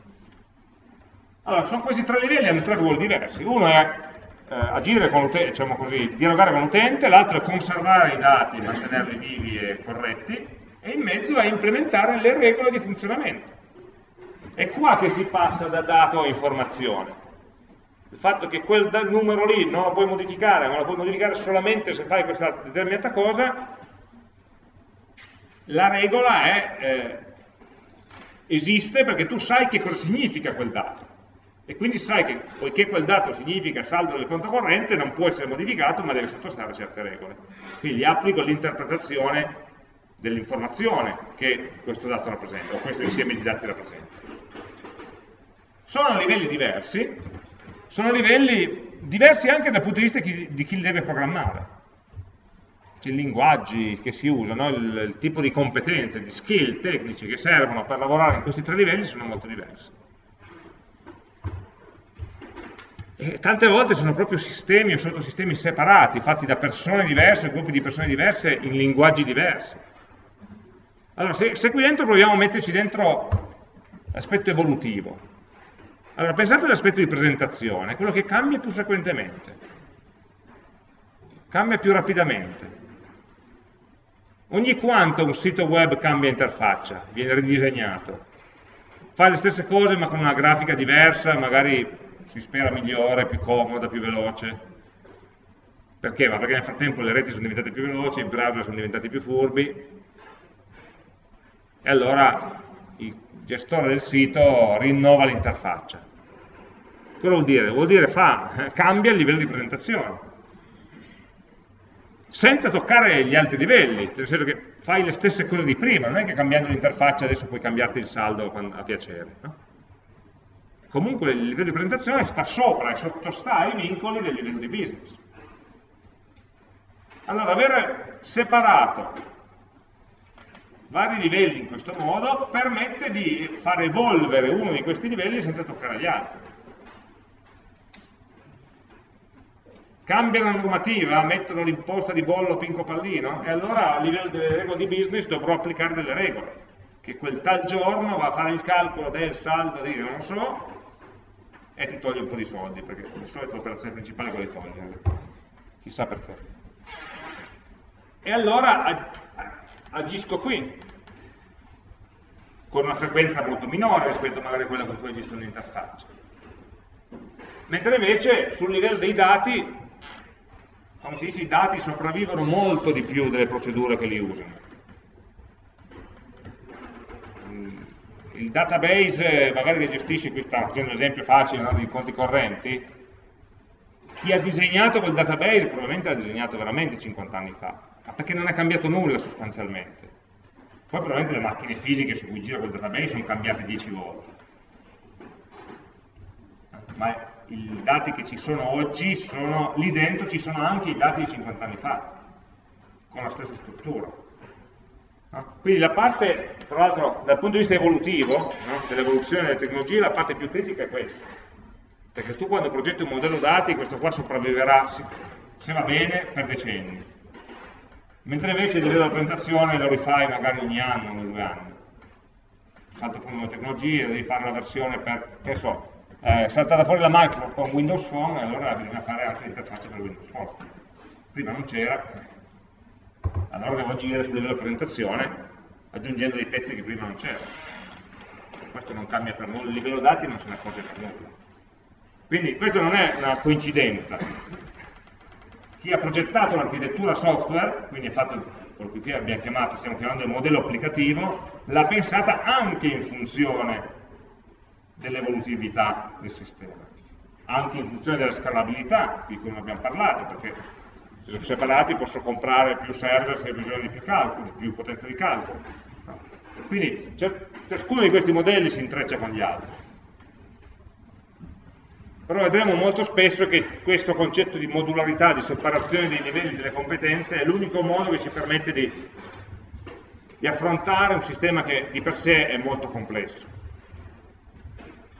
Allora, sono questi tre livelli, hanno tre ruoli diversi. Uno è eh, agire con l'utente, diciamo così, dialogare con l'utente, l'altro è conservare i dati, mantenerli vivi e corretti, e in mezzo è implementare le regole di funzionamento. È qua che si passa da dato a informazione il fatto che quel numero lì non lo puoi modificare, ma lo puoi modificare solamente se fai questa determinata cosa, la regola è, eh, esiste perché tu sai che cosa significa quel dato. E quindi sai che, poiché quel dato significa saldo del conto corrente, non può essere modificato, ma deve sottostare a certe regole. Quindi applico l'interpretazione dell'informazione che questo dato rappresenta, o questo insieme di dati rappresenta. Sono livelli diversi, sono livelli diversi anche dal punto di vista di chi li deve programmare. I linguaggi che si usano, il, il tipo di competenze, di skill tecnici che servono per lavorare in questi tre livelli sono molto diversi. E tante volte sono proprio sistemi o sottosistemi separati, fatti da persone diverse, gruppi di persone diverse, in linguaggi diversi. Allora, se, se qui dentro proviamo a metterci dentro l'aspetto evolutivo, allora, pensate all'aspetto di presentazione, quello che cambia più frequentemente, cambia più rapidamente. Ogni quanto un sito web cambia interfaccia, viene ridisegnato, fa le stesse cose ma con una grafica diversa, magari si spera migliore, più comoda, più veloce. Perché? Ma perché nel frattempo le reti sono diventate più veloci, i browser sono diventati più furbi, e allora il gestore del sito rinnova l'interfaccia. Cosa vuol dire? Vuol dire fa, cambia il livello di presentazione senza toccare gli altri livelli, nel senso che fai le stesse cose di prima, non è che cambiando l'interfaccia adesso puoi cambiarti il saldo a piacere. No? Comunque il livello di presentazione sta sopra e sottostà ai vincoli del livello di business. Allora, avere separato vari livelli in questo modo permette di far evolvere uno di questi livelli senza toccare gli altri. Cambia la normativa, mettono l'imposta di bollo pinco pallino? E allora a livello delle regole di business dovrò applicare delle regole che quel tal giorno va a fare il calcolo del saldo di non so e ti toglie un po' di soldi perché di solito l'operazione principale è quella di togliere. Chissà perché. E allora agisco qui con una frequenza molto minore rispetto magari a quella con cui agisco l'interfaccia mentre invece sul livello dei dati come si dice, i dati sopravvivono molto di più delle procedure che li usano. Il database, magari che gestisce, qui sta facendo un esempio facile no, di conti correnti, chi ha disegnato quel database probabilmente l'ha disegnato veramente 50 anni fa, ma perché non è cambiato nulla sostanzialmente. Poi probabilmente le macchine fisiche su cui gira quel database sono cambiate 10 volte. Ma i dati che ci sono oggi, sono, lì dentro ci sono anche i dati di 50 anni fa, con la stessa struttura. No? Quindi la parte, tra l'altro, dal punto di vista evolutivo, no? dell'evoluzione delle tecnologie, la parte più critica è questa. Perché tu quando progetti un modello dati, questo qua sopravviverà, se va bene, per decenni. Mentre invece il livello di presentazione lo rifai magari ogni anno, ogni due anni. Salta fuori una tecnologia, devi fare la versione per, che so, eh, saltata fuori la Microsoft con Windows Phone, allora bisogna fare anche l'interfaccia per Windows Phone. Prima non c'era, allora devo agire sul livello di presentazione aggiungendo dei pezzi che prima non c'erano. Questo non cambia per nulla, il livello dati non se ne accorge per nulla. Quindi questa non è una coincidenza. Chi ha progettato l'architettura software, quindi ha fatto quello che qui abbiamo chiamato, stiamo chiamando il modello applicativo, l'ha pensata anche in funzione dell'evolutività del sistema, anche in funzione della scalabilità, di cui non abbiamo parlato, perché se sono separati posso comprare più server se ho bisogno di più calcoli, più potenza di calcolo. Quindi ciascuno di questi modelli si intreccia con gli altri. Però vedremo molto spesso che questo concetto di modularità, di separazione dei livelli delle competenze è l'unico modo che ci permette di, di affrontare un sistema che di per sé è molto complesso.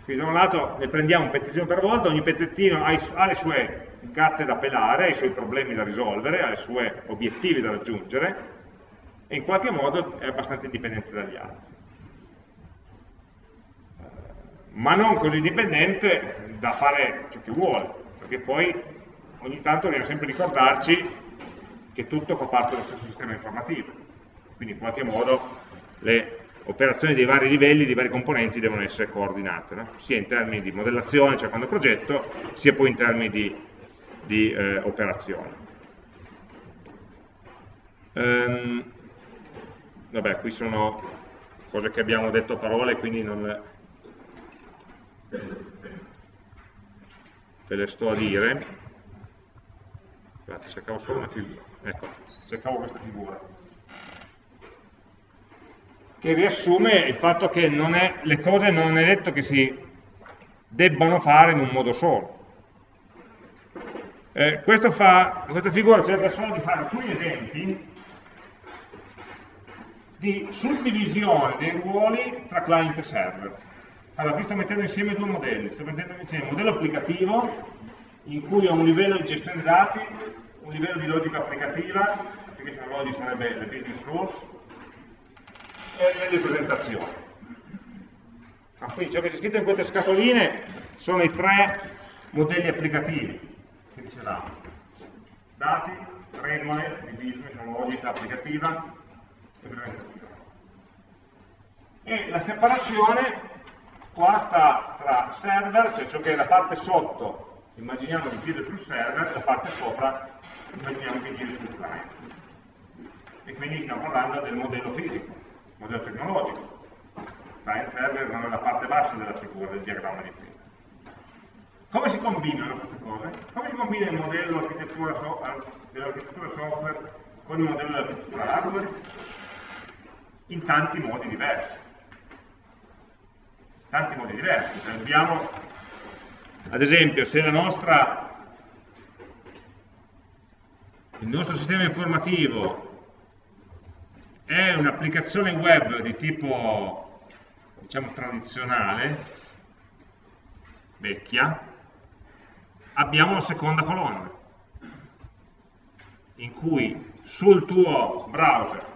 Quindi da un lato ne prendiamo un pezzettino per volta, ogni pezzettino ha, ha le sue gatte da pelare, ha i suoi problemi da risolvere, ha i suoi obiettivi da raggiungere e in qualche modo è abbastanza indipendente dagli altri. Ma non così dipendente da fare ciò che vuole, perché poi ogni tanto dobbiamo sempre ricordarci che tutto fa parte dello stesso sistema informativo, quindi in qualche modo le operazioni dei vari livelli, dei vari componenti devono essere coordinate, no? sia in termini di modellazione, cioè quando progetto, sia poi in termini di, di eh, operazione. Um, vabbè, qui sono cose che abbiamo detto a parole, quindi non, ve le sto a dire. Guardate, cercavo solo una figura. Ecco, cercavo questa figura. Che riassume il fatto che è, le cose non è detto che si debbano fare in un modo solo. Eh, fa, questa figura cerca solo di fare alcuni esempi di suddivisione dei ruoli tra client e server allora, qui sto mettendo insieme due modelli, sto mettendo insieme un modello applicativo in cui ho un livello di gestione dati, un livello di logica applicativa, application logic sarebbe le business rules, e un livello di presentazione. Ah, quindi ciò che c'è scritto in queste scatoline sono i tre modelli applicativi, ce l'ha dati, regole di business, logica applicativa e presentazione. E la separazione qua sta tra server, cioè ciò che è la parte sotto, immaginiamo che giri sul server, la parte sopra immaginiamo che giri sul client. E quindi stiamo parlando del modello fisico, modello tecnologico. Client server non è la parte bassa della figura del diagramma di prima. Come si combinano queste cose? Come si combina il modello dell'architettura software con il modello dell'architettura hardware? In tanti modi diversi tanti modi diversi. Abbiamo, ad esempio, se nostra, il nostro sistema informativo è un'applicazione web di tipo, diciamo, tradizionale, vecchia, abbiamo la seconda colonna, in cui sul tuo browser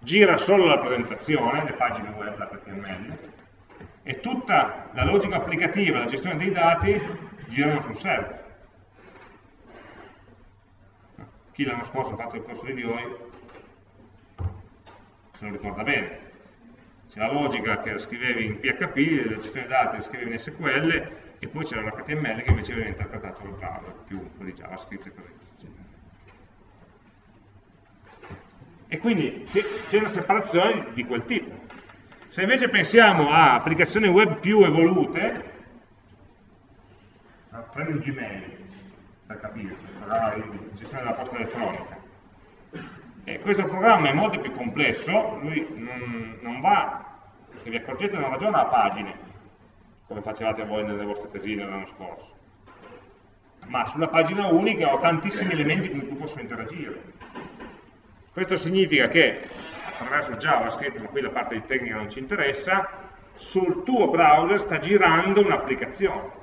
gira solo la presentazione, le pagine web, l'HTML, e tutta la logica applicativa, la gestione dei dati girano sul server. Chi l'anno scorso ha fatto il corso di VOI se lo ricorda bene. C'è la logica che scrivevi in PHP, la gestione dei dati la scrivevi in SQL e poi c'era l'HTML che invece veniva interpretato dal browser, più di JavaScript e così via. E quindi c'è una separazione di quel tipo. Se invece pensiamo a applicazioni web più evolute, prendi un Gmail per capirci, la gestione della posta elettronica. E questo programma è molto più complesso, lui non, non va, se vi accorgete, non ragiona a pagine, come facevate voi nelle vostre tesine l'anno scorso, ma sulla pagina unica ho tantissimi elementi con cui posso interagire. Questo significa che attraverso JavaScript, ma qui la parte di tecnica non ci interessa, sul tuo browser sta girando un'applicazione.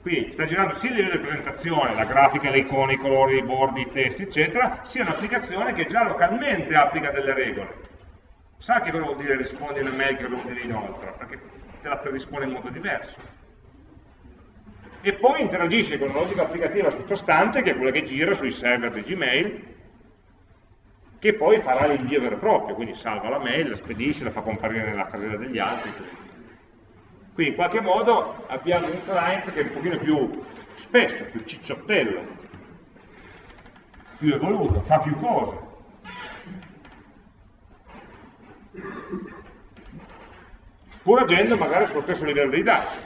Quindi sta girando sia il livello di presentazione, la grafica, le icone, i colori, i bordi, i testi, eccetera, sia un'applicazione che già localmente applica delle regole. Sa che cosa vuol dire rispondi una mail, che cosa vuol dire inoltre, perché te la predispone in modo diverso. E poi interagisce con una logica applicativa sottostante, che è quella che gira sui server di Gmail, che poi farà l'invio vero e proprio, quindi salva la mail, la spedisce, la fa comparire nella casella degli altri. Quindi in qualche modo abbiamo un client che è un pochino più spesso, più cicciottello, più evoluto, fa più cose. Pur agendo magari sullo stesso livello dei dati.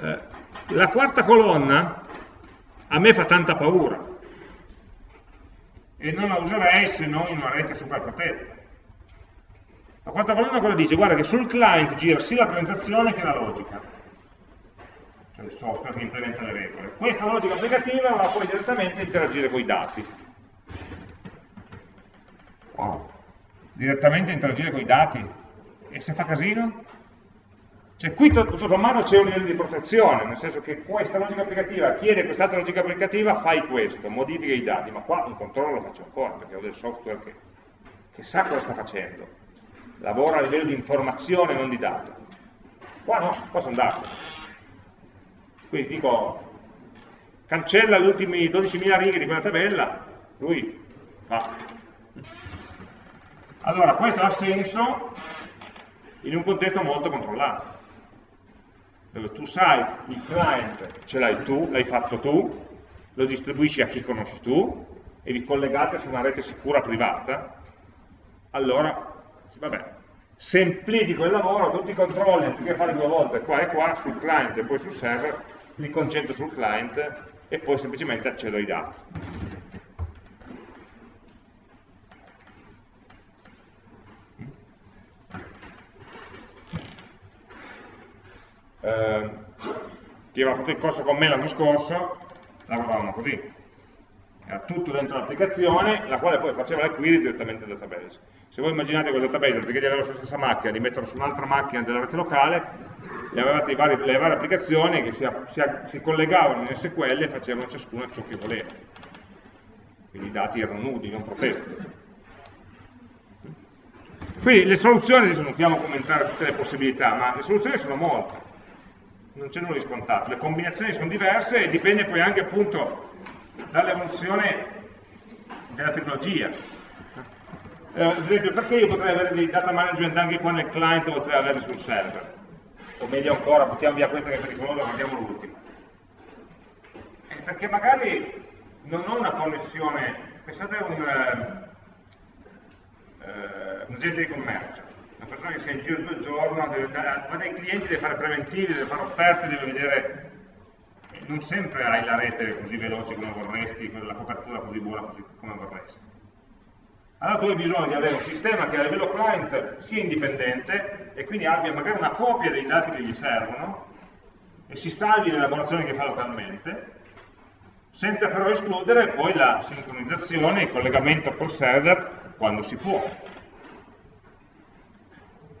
Eh, la quarta colonna a me fa tanta paura e non la userei se non in una rete super protetta. La quarta colonna cosa dice? Guarda che sul client gira sia la presentazione che la logica, cioè il software che implementa le regole. Questa logica applicativa va poi direttamente a interagire con i dati. Wow. Direttamente a interagire con i dati. E se fa casino? Cioè qui tutto sommato c'è un livello di protezione, nel senso che questa logica applicativa chiede quest'altra logica applicativa, fai questo, modifica i dati, ma qua un controllo lo faccio ancora, perché ho del software che, che sa cosa sta facendo, lavora a livello di informazione, non di dato. Qua no, qua sono dati. Quindi dico, cancella le ultime 12.000 righe di quella tabella, lui fa. Allora, questo ha senso in un contesto molto controllato dove tu sai il client ce l'hai tu, l'hai fatto tu, lo distribuisci a chi conosci tu, e vi collegate su una rete sicura privata, allora, vabbè, semplifico il lavoro, tutti i controlli, anziché fare due volte qua e qua, sul client e poi sul server, li concentro sul client e poi semplicemente accedo ai dati. Eh, chi aveva fatto il corso con me l'anno scorso lavoravano così. Era tutto dentro l'applicazione la quale poi faceva le query direttamente dal database. Se voi immaginate quel database anziché di averlo sulla stessa macchina di metterlo su un'altra macchina della rete locale le avevate vari, le varie applicazioni che si, si, si collegavano in SQL e facevano ciascuna ciò che voleva. Quindi i dati erano nudi, non protetti. Quindi le soluzioni, adesso non a commentare tutte le possibilità, ma le soluzioni sono molte non c'è nulla di scontato, le combinazioni sono diverse e dipende poi anche appunto dall'evoluzione della tecnologia. Eh, ad esempio, perché io potrei avere dei data management anche qua nel client o potrei averli sul server? O meglio ancora, buttiamo via questa che è pericolosa, guardiamo l'ultima. Eh, perché magari non ho una connessione, pensate a un, eh, eh un agente di commercio, persona che sia in giro tutto il giorno, deve, va dai clienti, deve fare preventivi, deve fare offerte, deve vedere, non sempre hai la rete così veloce come vorresti, la copertura così buona così come vorresti. Allora tu hai bisogno di avere un sistema che a livello client sia indipendente e quindi abbia magari una copia dei dati che gli servono e si salvi l'elaborazione che fa localmente, senza però escludere poi la sincronizzazione, il collegamento col server quando si può.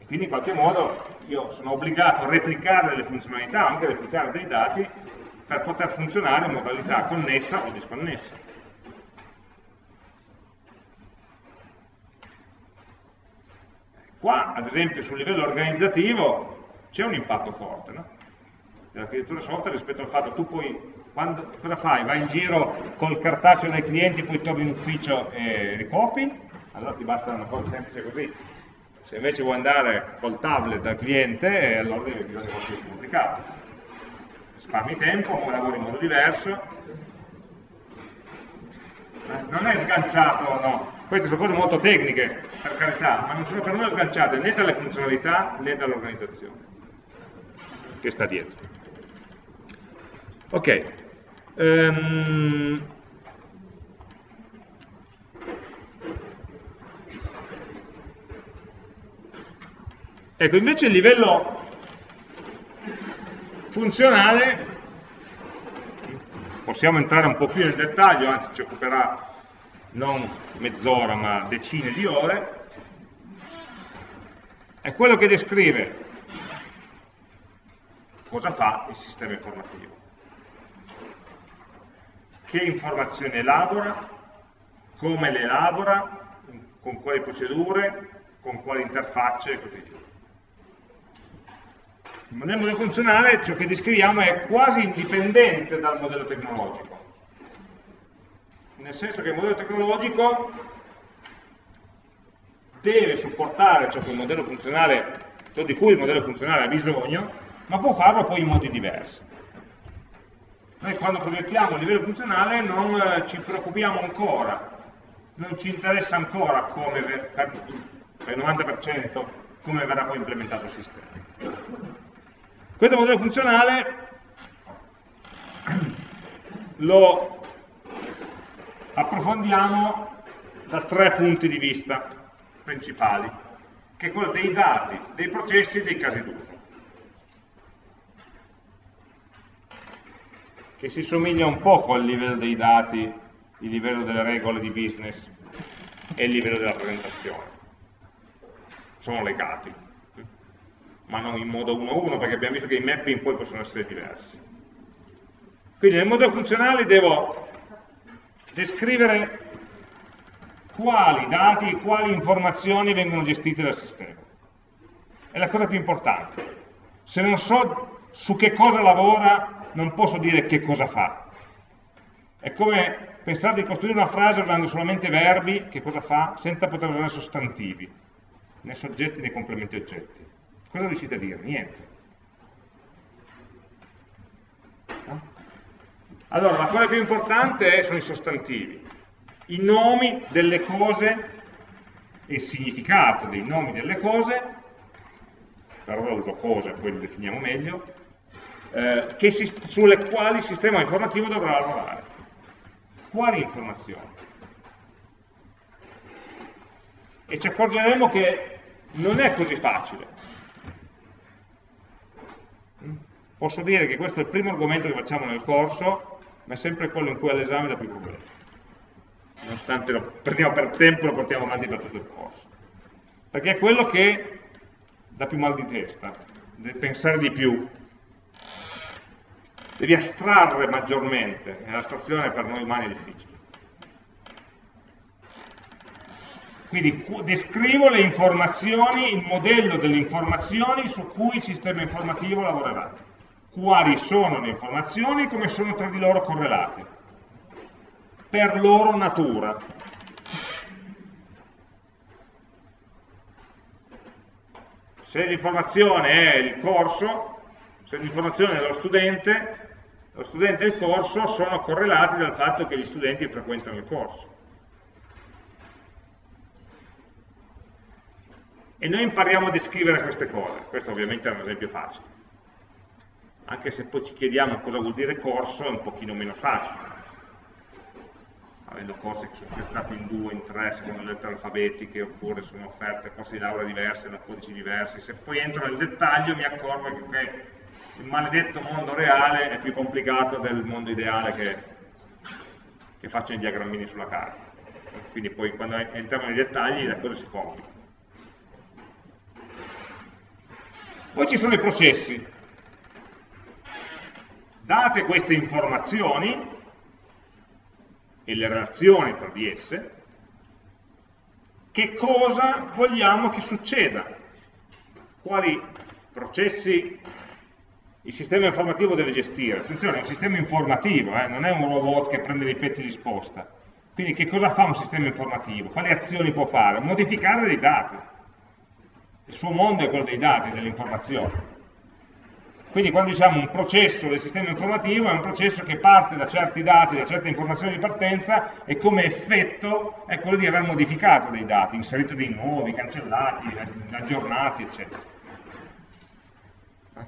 Quindi in qualche modo io sono obbligato a replicare delle funzionalità, anche a replicare dei dati, per poter funzionare in modalità connessa o disconnessa. Qua, ad esempio, sul livello organizzativo c'è un impatto forte, no? dell'architettura software rispetto al fatto che tu poi, quando, cosa fai? Vai in giro col cartaceo dei clienti, poi torni in ufficio e ricopi? Allora ti basta una cosa semplice così, se invece vuoi andare col tablet dal cliente, allora devi bisogna qualcosa di complicato. Risparmi tempo, lavori in modo diverso. Eh, non è sganciato, no. Queste sono cose molto tecniche, per carità, ma non sono per nulla sganciate né dalle funzionalità né dall'organizzazione che sta dietro. Ok. Um, Ecco, invece il livello funzionale, possiamo entrare un po' più nel dettaglio, anzi ci occuperà non mezz'ora ma decine di ore, è quello che descrive cosa fa il sistema informativo, che informazioni elabora, come le elabora, con quali procedure, con quali interfacce e così via. Il modello funzionale, ciò che descriviamo, è quasi indipendente dal modello tecnologico. Nel senso che il modello tecnologico deve supportare ciò, ciò di cui il modello funzionale ha bisogno, ma può farlo poi in modi diversi. Noi quando progettiamo il livello funzionale non eh, ci preoccupiamo ancora, non ci interessa ancora come per, per il 90% come verrà poi implementato il sistema. Questo modello funzionale lo approfondiamo da tre punti di vista principali, che è quello dei dati, dei processi e dei casi d'uso. Che si somiglia un poco al livello dei dati, il livello delle regole di business e il livello della presentazione. Sono legati, ma non in modo uno a uno, perché abbiamo visto che i mapping poi possono essere diversi. Quindi nel modello funzionale devo descrivere quali dati e quali informazioni vengono gestite dal sistema. È la cosa più importante. Se non so su che cosa lavora, non posso dire che cosa fa. È come pensare di costruire una frase usando solamente verbi, che cosa fa, senza poter usare sostantivi, né soggetti né complementi oggetti. Cosa riuscite a dire? Niente. Allora, la cosa più importante sono i sostantivi, i nomi delle cose e il significato dei nomi delle cose, per ora uso cose, poi li definiamo meglio, eh, si, sulle quali il sistema informativo dovrà lavorare. Quali informazioni? E ci accorgeremo che non è così facile. Posso dire che questo è il primo argomento che facciamo nel corso, ma è sempre quello in cui all'esame dà più problemi. Nonostante lo prendiamo per tempo, lo portiamo avanti per tutto il corso. Perché è quello che dà più mal di testa, deve pensare di più, devi astrarre maggiormente, e l'astrazione per noi umani è difficile. Quindi descrivo le informazioni, il modello delle informazioni su cui il sistema informativo lavorerà quali sono le informazioni e come sono tra di loro correlate, per loro natura. Se l'informazione è il corso, se l'informazione è lo studente, lo studente e il corso sono correlati dal fatto che gli studenti frequentano il corso. E noi impariamo a descrivere queste cose, questo ovviamente è un esempio facile anche se poi ci chiediamo cosa vuol dire corso è un pochino meno facile avendo corsi che sono spezzati in due, in tre, secondo le lettere alfabetiche, oppure sono offerte corsi di laurea diversi, da codici diversi. Se poi entro nel dettaglio mi accorgo che okay, il maledetto mondo reale è più complicato del mondo ideale che, che faccio i diagrammini sulla carta. Quindi poi quando entriamo nei dettagli la cosa si complica. Poi ci sono i processi, Date queste informazioni e le relazioni tra di esse, che cosa vogliamo che succeda? Quali processi il sistema informativo deve gestire? Attenzione, è un sistema informativo, eh? non è un robot che prende dei pezzi di sposta. Quindi che cosa fa un sistema informativo? Quali azioni può fare? Modificare dei dati. Il suo mondo è quello dei dati, dell'informazione. Quindi quando diciamo un processo del sistema informativo è un processo che parte da certi dati, da certe informazioni di partenza e come effetto è quello di aver modificato dei dati, inserito dei nuovi, cancellati, aggiornati, eccetera.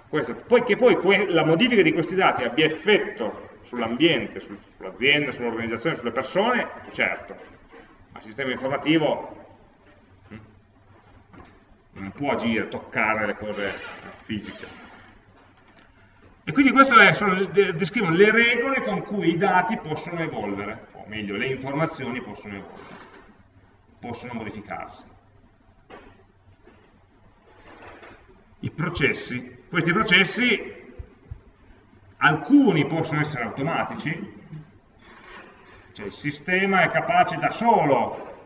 Questo. Poi che poi la modifica di questi dati abbia effetto sull'ambiente, sull'azienda, sull'organizzazione, sulle persone, certo, ma il sistema informativo hm, non può agire, toccare le cose fisiche. E quindi questo è, sono, descrivono le regole con cui i dati possono evolvere, o meglio, le informazioni possono evolvere, possono modificarsi. I processi, questi processi, alcuni possono essere automatici, cioè il sistema è capace da solo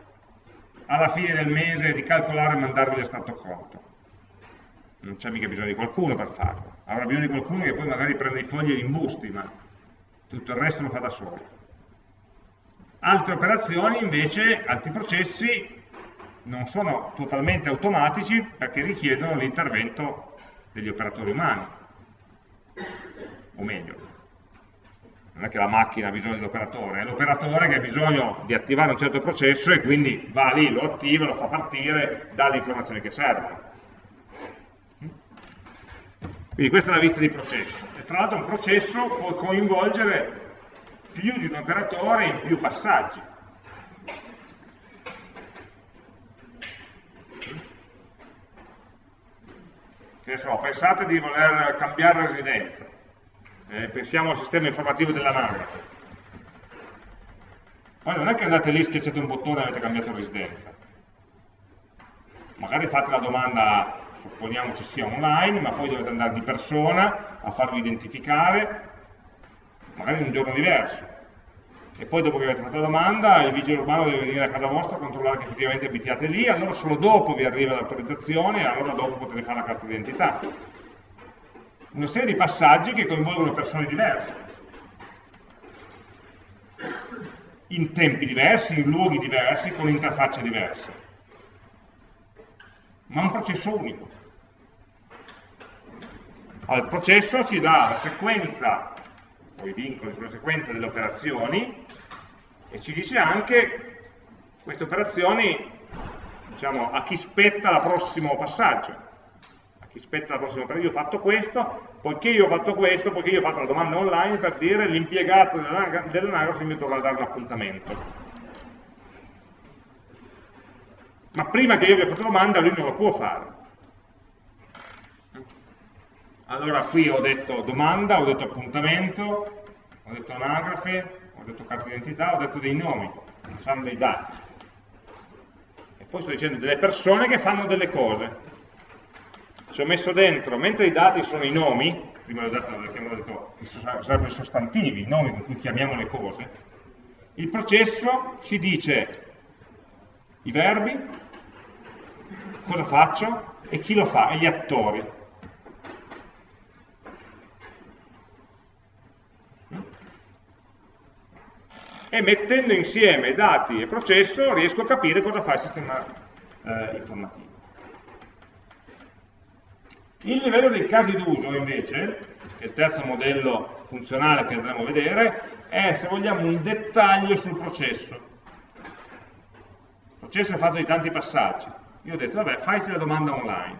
alla fine del mese di calcolare e mandarvi l'estratto conto non c'è mica bisogno di qualcuno per farlo, avrà bisogno di qualcuno che poi magari prende i fogli e li imbusti, ma tutto il resto lo fa da solo. Altre operazioni invece, altri processi, non sono totalmente automatici perché richiedono l'intervento degli operatori umani, o meglio, non è che la macchina ha bisogno dell'operatore, è l'operatore che ha bisogno di attivare un certo processo e quindi va lì, lo attiva, lo fa partire, dà le informazioni che servono. Quindi questa è la vista di processo. E tra l'altro un processo può coinvolgere più di un operatore in più passaggi. Che so, pensate di voler cambiare residenza eh, pensiamo al sistema informativo dell'anagrafe. Poi non è che andate lì, schiacciate un bottone e avete cambiato residenza. Magari fate la domanda, supponiamo ci sia online, ma poi dovete andare di persona a farvi identificare, magari in un giorno diverso. E poi dopo che avete fatto la domanda, il vigile urbano deve venire a casa vostra a controllare che effettivamente abitiate lì, allora solo dopo vi arriva l'autorizzazione e allora dopo potete fare la carta d'identità. Una serie di passaggi che coinvolgono persone diverse, in tempi diversi, in luoghi diversi, con interfacce diverse, ma un processo unico. Allora, il processo ci dà la sequenza, o i vincoli sulla sequenza delle operazioni, e ci dice anche queste operazioni, diciamo, a chi spetta il prossimo passaggio rispetto alla prossima operazione, io ho fatto questo, poiché io ho fatto questo, poiché io ho fatto la domanda online per dire l'impiegato dell'anagrafe mi dovrà dare un appuntamento. Ma prima che io abbia fatto la domanda lui non lo può fare. Allora qui ho detto domanda, ho detto appuntamento, ho detto anagrafe, ho detto carta d'identità, ho detto dei nomi, che fanno dei dati. E poi sto dicendo delle persone che fanno delle cose ci ho messo dentro, mentre i dati sono i nomi, prima l'ho detto, abbiamo detto sarebbero i sostantivi, i nomi con cui chiamiamo le cose, il processo ci dice i verbi, cosa faccio e chi lo fa, e gli attori. E mettendo insieme dati e processo riesco a capire cosa fa il sistema eh, informativo. Il livello dei casi d'uso invece, che è il terzo modello funzionale che andremo a vedere, è se vogliamo un dettaglio sul processo. Il processo è fatto di tanti passaggi. Io ho detto, vabbè, fai la domanda online.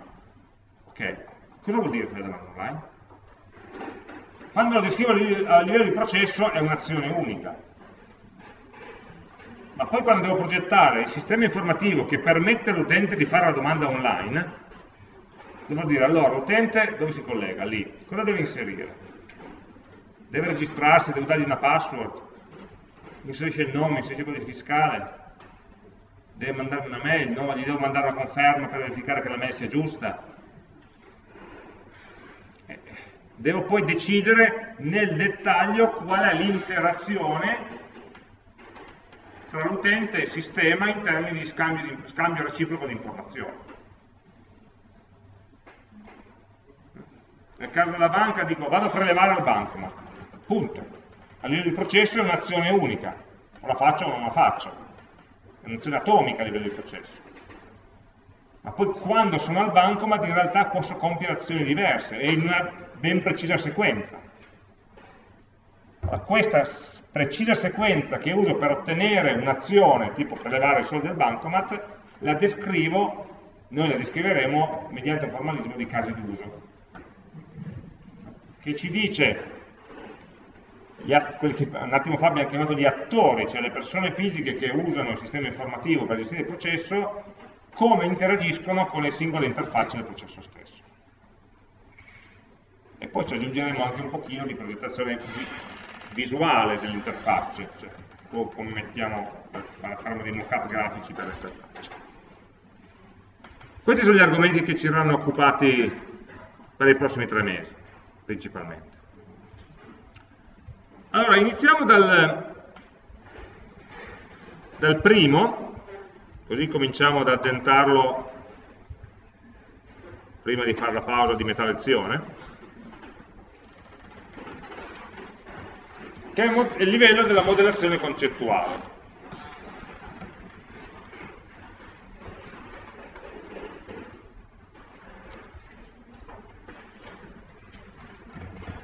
Ok, cosa vuol dire fare la domanda online? Quando lo descrivo a livello di processo è un'azione unica. Ma poi quando devo progettare il sistema informativo che permette all'utente di fare la domanda online, devo dire allora l'utente dove si collega? Lì. Cosa deve inserire? Deve registrarsi, devo dargli una password, inserisce il nome, inserisce il codice fiscale, deve mandarmi una mail, no, gli devo mandare una conferma per verificare che la mail sia giusta. Eh, devo poi decidere nel dettaglio qual è l'interazione tra l'utente e il sistema in termini di scambio, di scambio reciproco di informazioni. Nel caso della banca dico vado a prelevare al bancomat, punto. A livello di processo è un'azione unica, o la faccio o non la faccio, è un'azione atomica a livello di processo. Ma poi quando sono al bancomat in realtà posso compiere azioni diverse e in una ben precisa sequenza. questa precisa sequenza che uso per ottenere un'azione, tipo prelevare i soldi al bancomat, la descrivo, noi la descriveremo mediante un formalismo di casi d'uso che ci dice, quelli che un attimo fa abbiamo chiamato gli attori, cioè le persone fisiche che usano il sistema informativo per gestire il processo, come interagiscono con le singole interfacce del processo stesso. E poi ci aggiungeremo anche un pochino di progettazione visuale delle interfacce, cioè come mettiamo, faremo dei mock-up grafici per le interfacce. Questi sono gli argomenti che ci saranno occupati per i prossimi tre mesi principalmente. Allora, iniziamo dal, dal primo, così cominciamo ad addentarlo prima di fare la pausa di metà lezione, che è il livello della modellazione concettuale.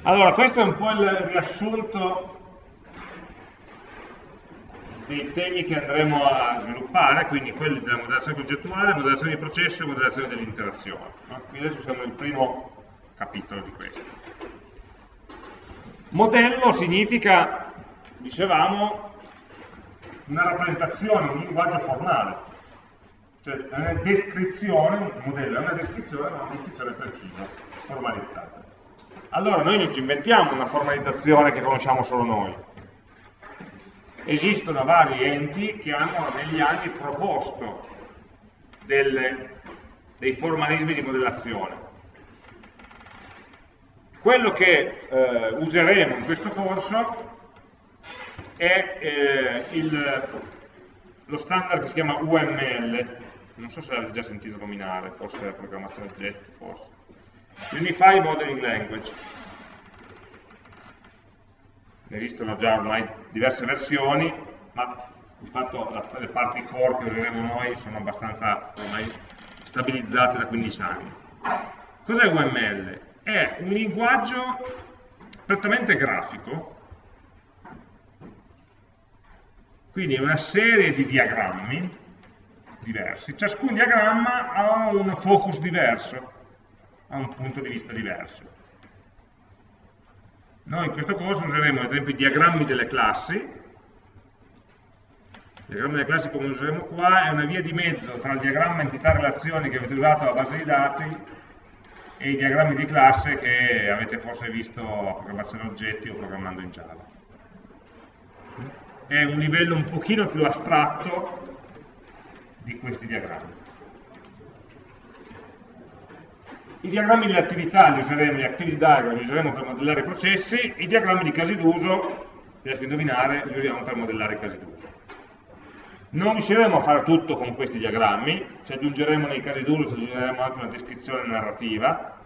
Allora, questo è un po' il riassunto dei temi che andremo a sviluppare, quindi quelli della modellazione concettuale, modellazione di processo e modellazione dell'interazione. Quindi adesso siamo nel primo capitolo di questo. Modello significa, dicevamo, una rappresentazione, un linguaggio formale, cioè è una descrizione, un modello è una descrizione, ma una descrizione precisa, formalizzata. Allora noi non ci inventiamo una formalizzazione che conosciamo solo noi, esistono vari enti che hanno negli anni proposto delle, dei formalismi di modellazione. Quello che eh, useremo in questo corso è eh, il, lo standard che si chiama UML, non so se l'avete già sentito nominare, forse la programmazione oggetti, forse. Unified Modeling Language ne esistono già ormai diverse versioni, ma di fatto le parti core che useremo noi sono abbastanza ormai stabilizzate da 15 anni. Cos'è UML? È un linguaggio prettamente grafico, quindi è una serie di diagrammi diversi, ciascun diagramma ha un focus diverso, ha un punto di vista diverso. Noi in questo corso useremo ad esempio i diagrammi delle classi, il diagramma delle classi come useremo qua è una via di mezzo tra il diagramma entità-relazioni che avete usato alla base di dati e i diagrammi di classe che avete forse visto a programmazione oggetti o programmando in Java. È un livello un pochino più astratto di questi diagrammi. I diagrammi delle attività li useremo, gli activity diagram li useremo per modellare i processi, i diagrammi di casi d'uso, riesco a indovinare, li usiamo per modellare i casi d'uso. Non riusciremo a fare tutto con questi diagrammi, ci aggiungeremo nei casi d'uso, ci aggiungeremo anche una descrizione narrativa,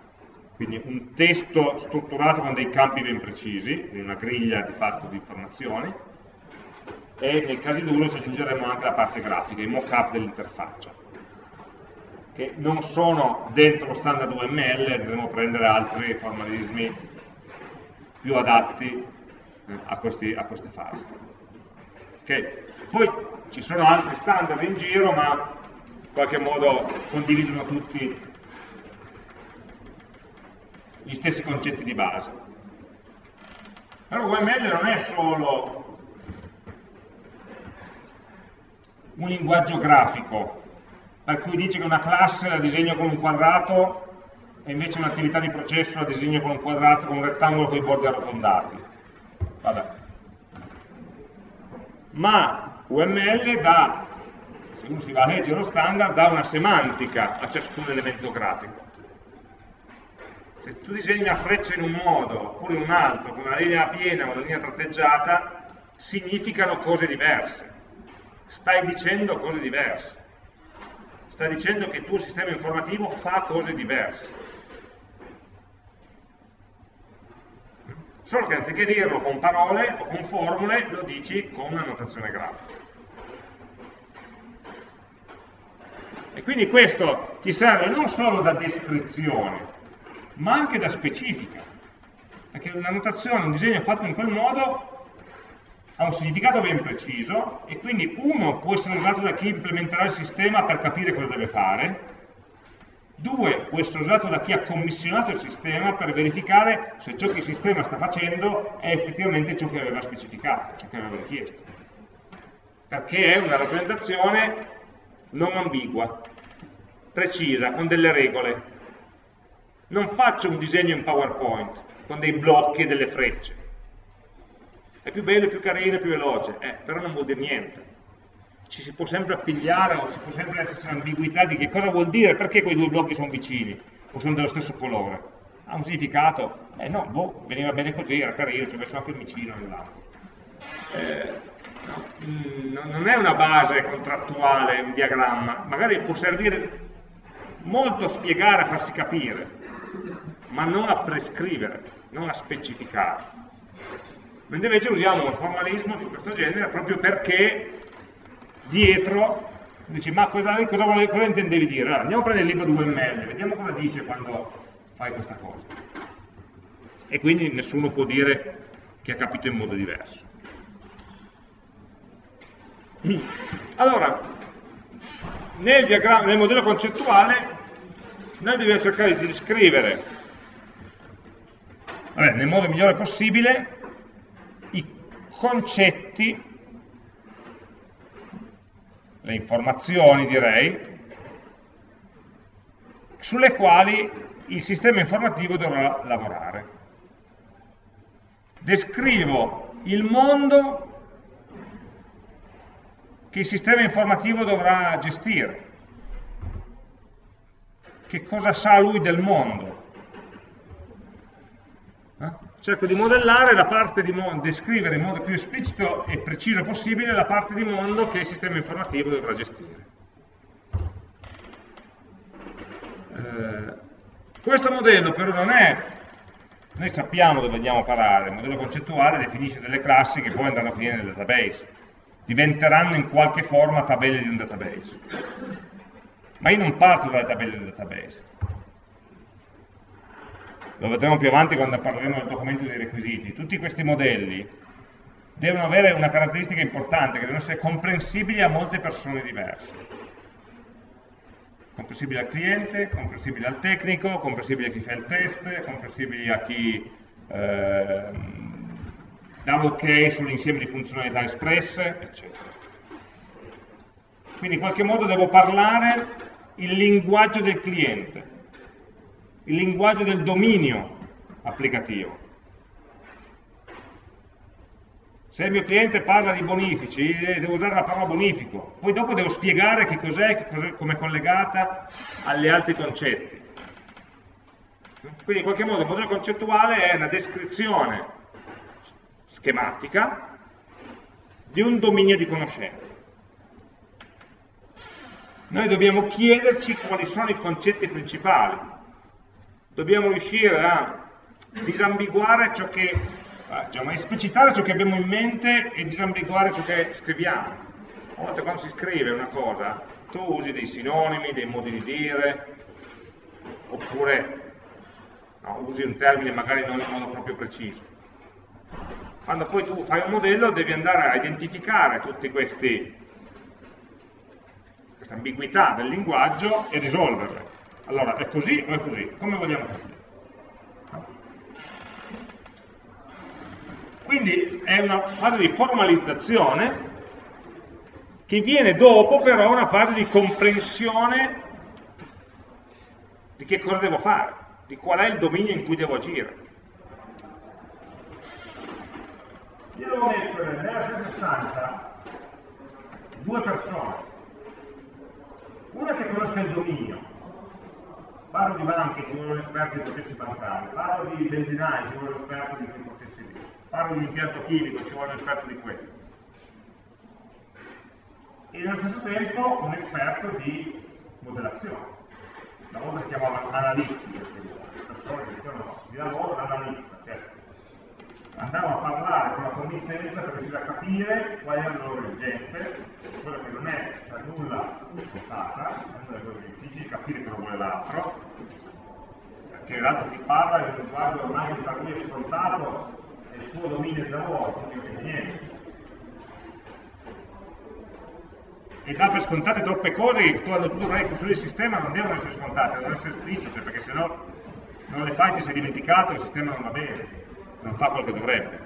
quindi un testo strutturato con dei campi ben precisi, una griglia di fatto di informazioni, e nei casi d'uso ci aggiungeremo anche la parte grafica, il mock-up dell'interfaccia che non sono dentro lo standard UML, dovremo prendere altri formalismi più adatti eh, a, questi, a, queste fasi. Okay. Poi ci sono altri standard in giro, ma in qualche modo condividono tutti gli stessi concetti di base. Però UML non è solo un linguaggio grafico, per cui dice che una classe la disegno con un quadrato e invece un'attività di processo la disegno con un quadrato, con un rettangolo con i bordi arrotondati. Vabbè. Ma UML dà, se uno si va a leggere lo standard, dà una semantica a ciascun elemento grafico. Se tu disegni una freccia in un modo oppure in un altro, con una linea piena o una linea tratteggiata, significano cose diverse. Stai dicendo cose diverse sta dicendo che il tuo sistema informativo fa cose diverse. Solo che anziché dirlo con parole o con formule, lo dici con una notazione grafica. E quindi questo ti serve non solo da descrizione, ma anche da specifica. Perché una notazione, un disegno fatto in quel modo ha un significato ben preciso e quindi uno può essere usato da chi implementerà il sistema per capire cosa deve fare, due può essere usato da chi ha commissionato il sistema per verificare se ciò che il sistema sta facendo è effettivamente ciò che aveva specificato, ciò che aveva richiesto. Perché è una rappresentazione non ambigua, precisa, con delle regole. Non faccio un disegno in PowerPoint con dei blocchi e delle frecce è più bello, più carino, più veloce, eh, però non vuol dire niente. Ci si può sempre appigliare o ci può sempre esserci un'ambiguità di che cosa vuol dire, perché quei due blocchi sono vicini o sono dello stesso colore. Ha un significato? Eh no, boh, veniva bene così, era carino, ci ho messo anche il vicino nell'altro. Eh, no, mm, non è una base contrattuale, un diagramma, magari può servire molto a spiegare, a farsi capire, ma non a prescrivere, non a specificare mentre invece usiamo un formalismo di questo genere proprio perché dietro dici ma cosa, cosa, cosa intendevi dire? Allora, andiamo a prendere il libro di UML, vediamo cosa dice quando fai questa cosa. e quindi nessuno può dire che ha capito in modo diverso. Allora, nel, nel modello concettuale noi dobbiamo cercare di descrivere vabbè, nel modo migliore possibile concetti, le informazioni direi, sulle quali il sistema informativo dovrà lavorare. Descrivo il mondo che il sistema informativo dovrà gestire. Che cosa sa lui del mondo? Cerco di modellare la parte di mondo, descrivere in modo più esplicito e preciso possibile la parte di mondo che il sistema informativo dovrà gestire. Eh, questo modello però non è, noi sappiamo dove andiamo a parare, il modello concettuale definisce delle classi che poi andranno a finire nel database, diventeranno in qualche forma tabelle di un database. Ma io non parto dalle tabelle del database. Lo vedremo più avanti quando parleremo del documento dei requisiti. Tutti questi modelli devono avere una caratteristica importante, che devono essere comprensibili a molte persone diverse comprensibili al cliente, comprensibili al tecnico, comprensibili a chi fa il test, comprensibili a chi eh, dà l'ok sull'insieme di funzionalità espresse, eccetera. Quindi in qualche modo devo parlare il linguaggio del cliente, il linguaggio del dominio applicativo. Se il mio cliente parla di bonifici, eh, devo usare la parola bonifico, poi dopo devo spiegare che cos'è, come è collegata agli altri concetti. Quindi in qualche modo il modello concettuale è una descrizione schematica di un dominio di conoscenza. Noi dobbiamo chiederci quali sono i concetti principali, dobbiamo riuscire a disambiguare ciò che diciamo, esplicitare ciò che abbiamo in mente e disambiguare ciò che scriviamo. A volte quando si scrive una cosa, tu usi dei sinonimi, dei modi di dire, oppure no, usi un termine magari non in modo proprio preciso. Quando poi tu fai un modello devi andare a identificare tutte queste ambiguità del linguaggio e risolverle. Allora, è così o è così? Come vogliamo che sia? Quindi è una fase di formalizzazione che viene dopo però una fase di comprensione di che cosa devo fare, di qual è il dominio in cui devo agire. Io devo mettere nella stessa stanza due persone, una che conosca il dominio, parlo di banche, ci vuole un esperto di processi bancari, parlo di benzinai, ci vuole un esperto di processi lì parlo di impianto chimico, ci vuole un esperto di quello. E nello stesso tempo un esperto di modellazione. La volta si chiamava analisti, persone che dicevano di lavoro l'analista, certo. Andavano a parlare con la committenza per riuscire a capire quali erano le loro esigenze, quello che non è per nulla scontata, è una delle cose difficili, capire cosa vuole l'altro, perché in realtà chi parla è un linguaggio ormai per lui è scontato il suo dominio di lavoro, non ci capisce niente. E dà per scontate troppe cose che quando tu dovrai costruire il sistema non devono essere scontate, devono essere esplicite, perché se no non le fai, ti sei dimenticato, il sistema non va bene, non fa quello che dovrebbe.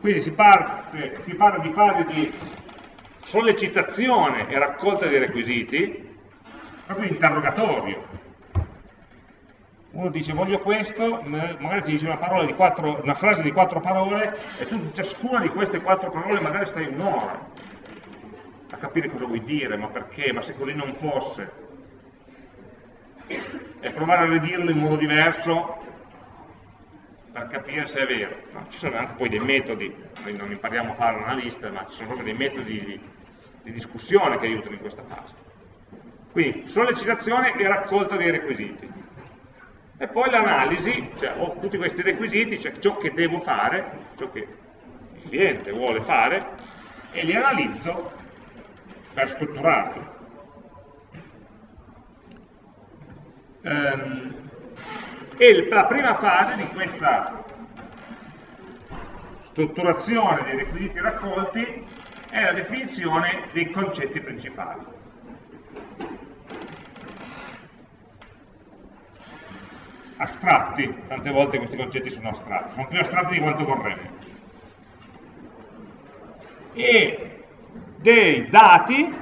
Quindi si, parte, si parla di fase di sollecitazione e raccolta dei requisiti, proprio interrogatorio, uno dice voglio questo, magari ti dice una, quattro, una, frase di quattro parole e tu su ciascuna di queste quattro parole magari stai un'ora a capire cosa vuoi dire, ma perché, ma se così non fosse. E provare a ridirlo in modo diverso per capire se è vero. No, ci sono anche poi dei metodi, noi non impariamo a fare l'analista, ma ci sono proprio dei metodi di, di discussione che aiutano in questa fase. Quindi sollecitazione e raccolta dei requisiti e poi l'analisi, cioè ho tutti questi requisiti, cioè ciò che devo fare, ciò che il cliente vuole fare, e li analizzo per strutturarli. Um, e la prima fase di questa strutturazione dei requisiti raccolti è la definizione dei concetti principali. Astratti, tante volte questi concetti sono astratti, sono più astratti di quanto vorremmo. E dei dati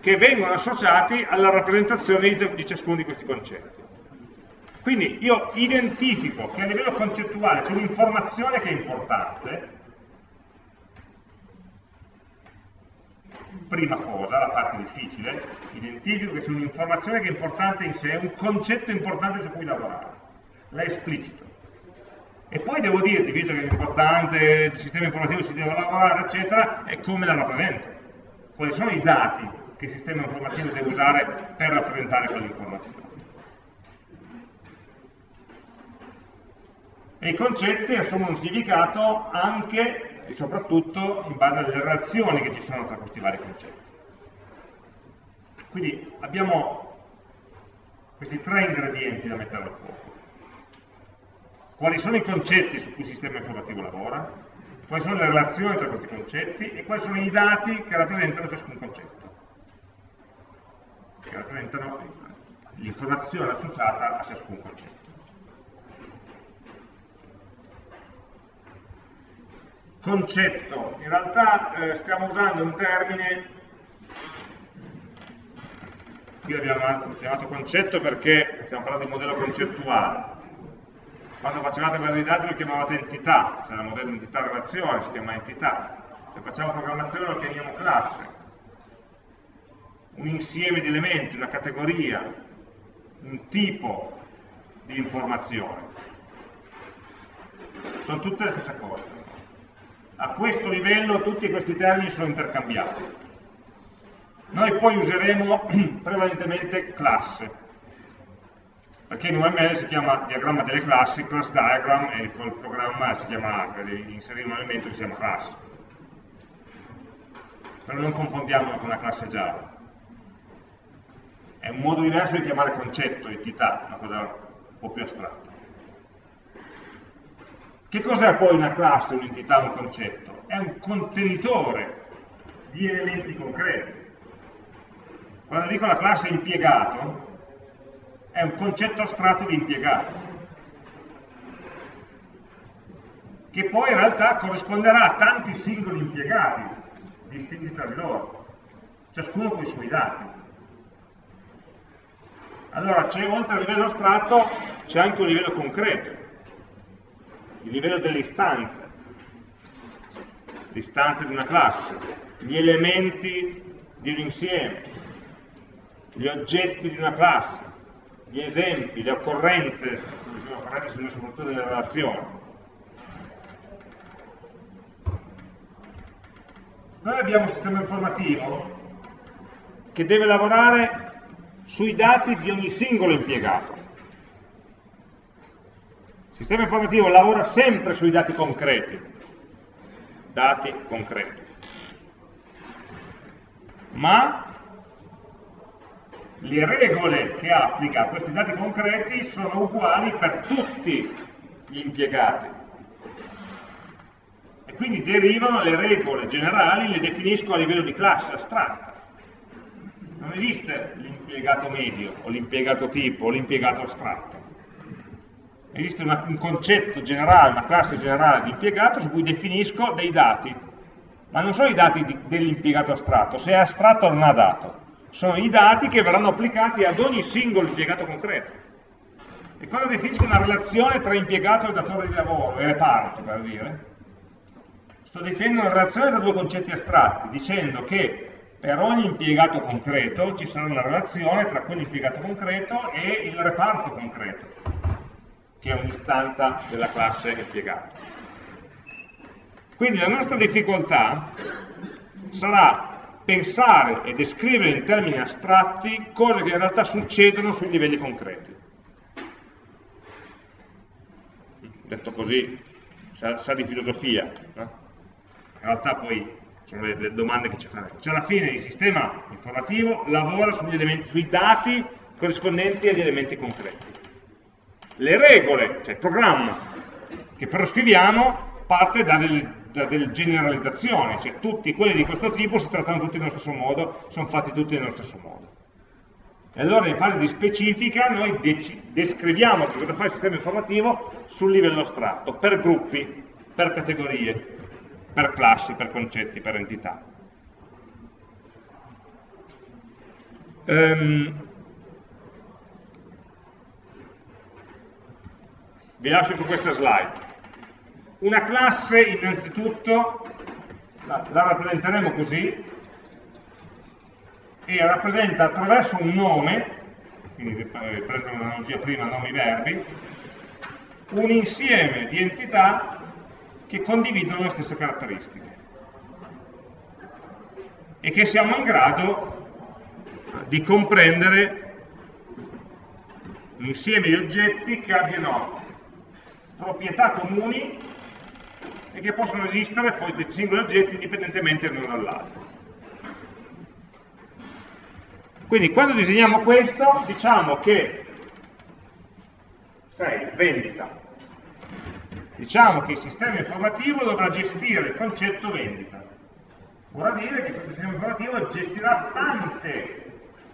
che vengono associati alla rappresentazione di, ciascuno di questi concetti. Quindi io identifico che a livello concettuale c'è un'informazione che è importante, prima cosa, la parte difficile, identifico che c'è un'informazione che è importante in sé, un concetto importante su cui lavorare, la esplicito. E poi devo dirti, visto che è importante, il sistema informativo si deve lavorare, eccetera, è come la rappresento. Quali sono i dati che il sistema informativo deve usare per rappresentare quell'informazione. E i concetti assumono un significato anche e soprattutto in base alle relazioni che ci sono tra questi vari concetti. Quindi abbiamo questi tre ingredienti da mettere al fuoco. Quali sono i concetti su cui il sistema informativo lavora, quali sono le relazioni tra questi concetti e quali sono i dati che rappresentano ciascun concetto, che rappresentano l'informazione associata a ciascun concetto. concetto, in realtà eh, stiamo usando un termine, qui l'abbiamo chiamato concetto perché stiamo parlando di modello concettuale, quando facevate base di dati lo chiamavate entità, se era modello entità relazione si chiama entità, se facciamo programmazione lo chiamiamo classe, un insieme di elementi, una categoria, un tipo di informazione. Sono tutte le stesse cose a questo livello tutti questi termini sono intercambiati. Noi poi useremo prevalentemente classe, perché in UML si chiama diagramma delle classi, class diagram, e col programma si chiama, per inserire un elemento che si chiama class. Però non confondiamolo con una classe Java. È un modo diverso di chiamare concetto, entità, una cosa un po' più astratta. Che cos'è poi una classe, un'entità, un concetto? È un contenitore di elementi concreti. Quando dico la classe impiegato, è un concetto astratto di impiegato, che poi in realtà corrisponderà a tanti singoli impiegati, distinti tra di loro, ciascuno con i suoi dati. Allora, oltre al livello astratto, c'è anche un livello concreto. Il livello delle istanze, l'istanza di una classe, gli elementi di un insieme, gli oggetti di una classe, gli esempi, le occorrenze, le occorrenze soprattutto delle relazioni. Noi abbiamo un sistema informativo che deve lavorare sui dati di ogni singolo impiegato. Il sistema informativo lavora sempre sui dati concreti, dati concreti, ma le regole che applica a questi dati concreti sono uguali per tutti gli impiegati e quindi derivano le regole generali, le definisco a livello di classe astratta. Non esiste l'impiegato medio o l'impiegato tipo o l'impiegato astratto. Esiste una, un concetto generale, una classe generale di impiegato su cui definisco dei dati, ma non sono i dati dell'impiegato astratto, se è astratto non ha dato, sono i dati che verranno applicati ad ogni singolo impiegato concreto. E quando definisco una relazione tra impiegato e datore di lavoro, e reparto per dire, sto definendo una relazione tra due concetti astratti, dicendo che per ogni impiegato concreto ci sarà una relazione tra quell'impiegato concreto e il reparto concreto che è un'istanza della classe impiegato. Quindi la nostra difficoltà sarà pensare e descrivere in termini astratti cose che in realtà succedono sui livelli concreti. Detto così, sa, sa di filosofia, no? in realtà poi sono le, le domande che ci faremo. Cioè alla fine il sistema informativo lavora elementi, sui dati corrispondenti agli elementi concreti. Le regole, cioè il programma che però scriviamo, parte da delle, da delle generalizzazioni, cioè tutti quelli di questo tipo si trattano tutti nello stesso modo, sono fatti tutti nello stesso modo. E allora in fase di specifica noi descriviamo che cosa fa il sistema informativo sul livello astratto, per gruppi, per categorie, per classi, per concetti, per entità. Um, vi lascio su questa slide. Una classe innanzitutto la, la rappresenteremo così e rappresenta attraverso un nome, quindi prendo l'analogia prima nomi-verbi, un insieme di entità che condividono le stesse caratteristiche e che siamo in grado di comprendere un insieme di oggetti che abbiano proprietà comuni e che possono esistere poi questi singoli oggetti indipendentemente l'uno dall'altro. Quindi quando disegniamo questo diciamo che 6, vendita, diciamo che il sistema informativo dovrà gestire il concetto vendita. Vorrà dire che questo sistema informativo gestirà tante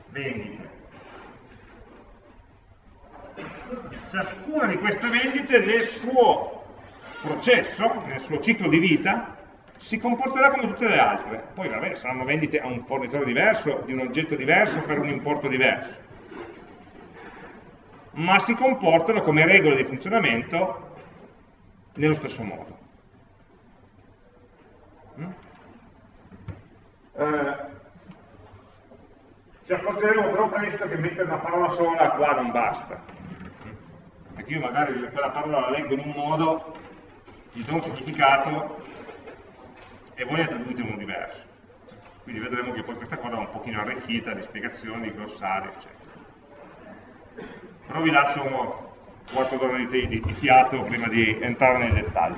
vendite. Ciascuna di queste vendite nel suo processo, nel suo ciclo di vita, si comporterà come tutte le altre. Poi vabbè, saranno vendite a un fornitore diverso, di un oggetto diverso, per un importo diverso. Ma si comportano come regole di funzionamento nello stesso modo. Mm? Eh, ci accorgeremo però presto che mettere una parola sola qua non basta. Perché io magari quella parola la leggo in un modo, gli do un significato e voi attribuite uno diverso. Quindi vedremo che poi questa cosa è un pochino arricchita di spiegazioni, di glossari, eccetera. Però vi lascio quarto d'ora di, di, di fiato prima di entrare nei dettagli.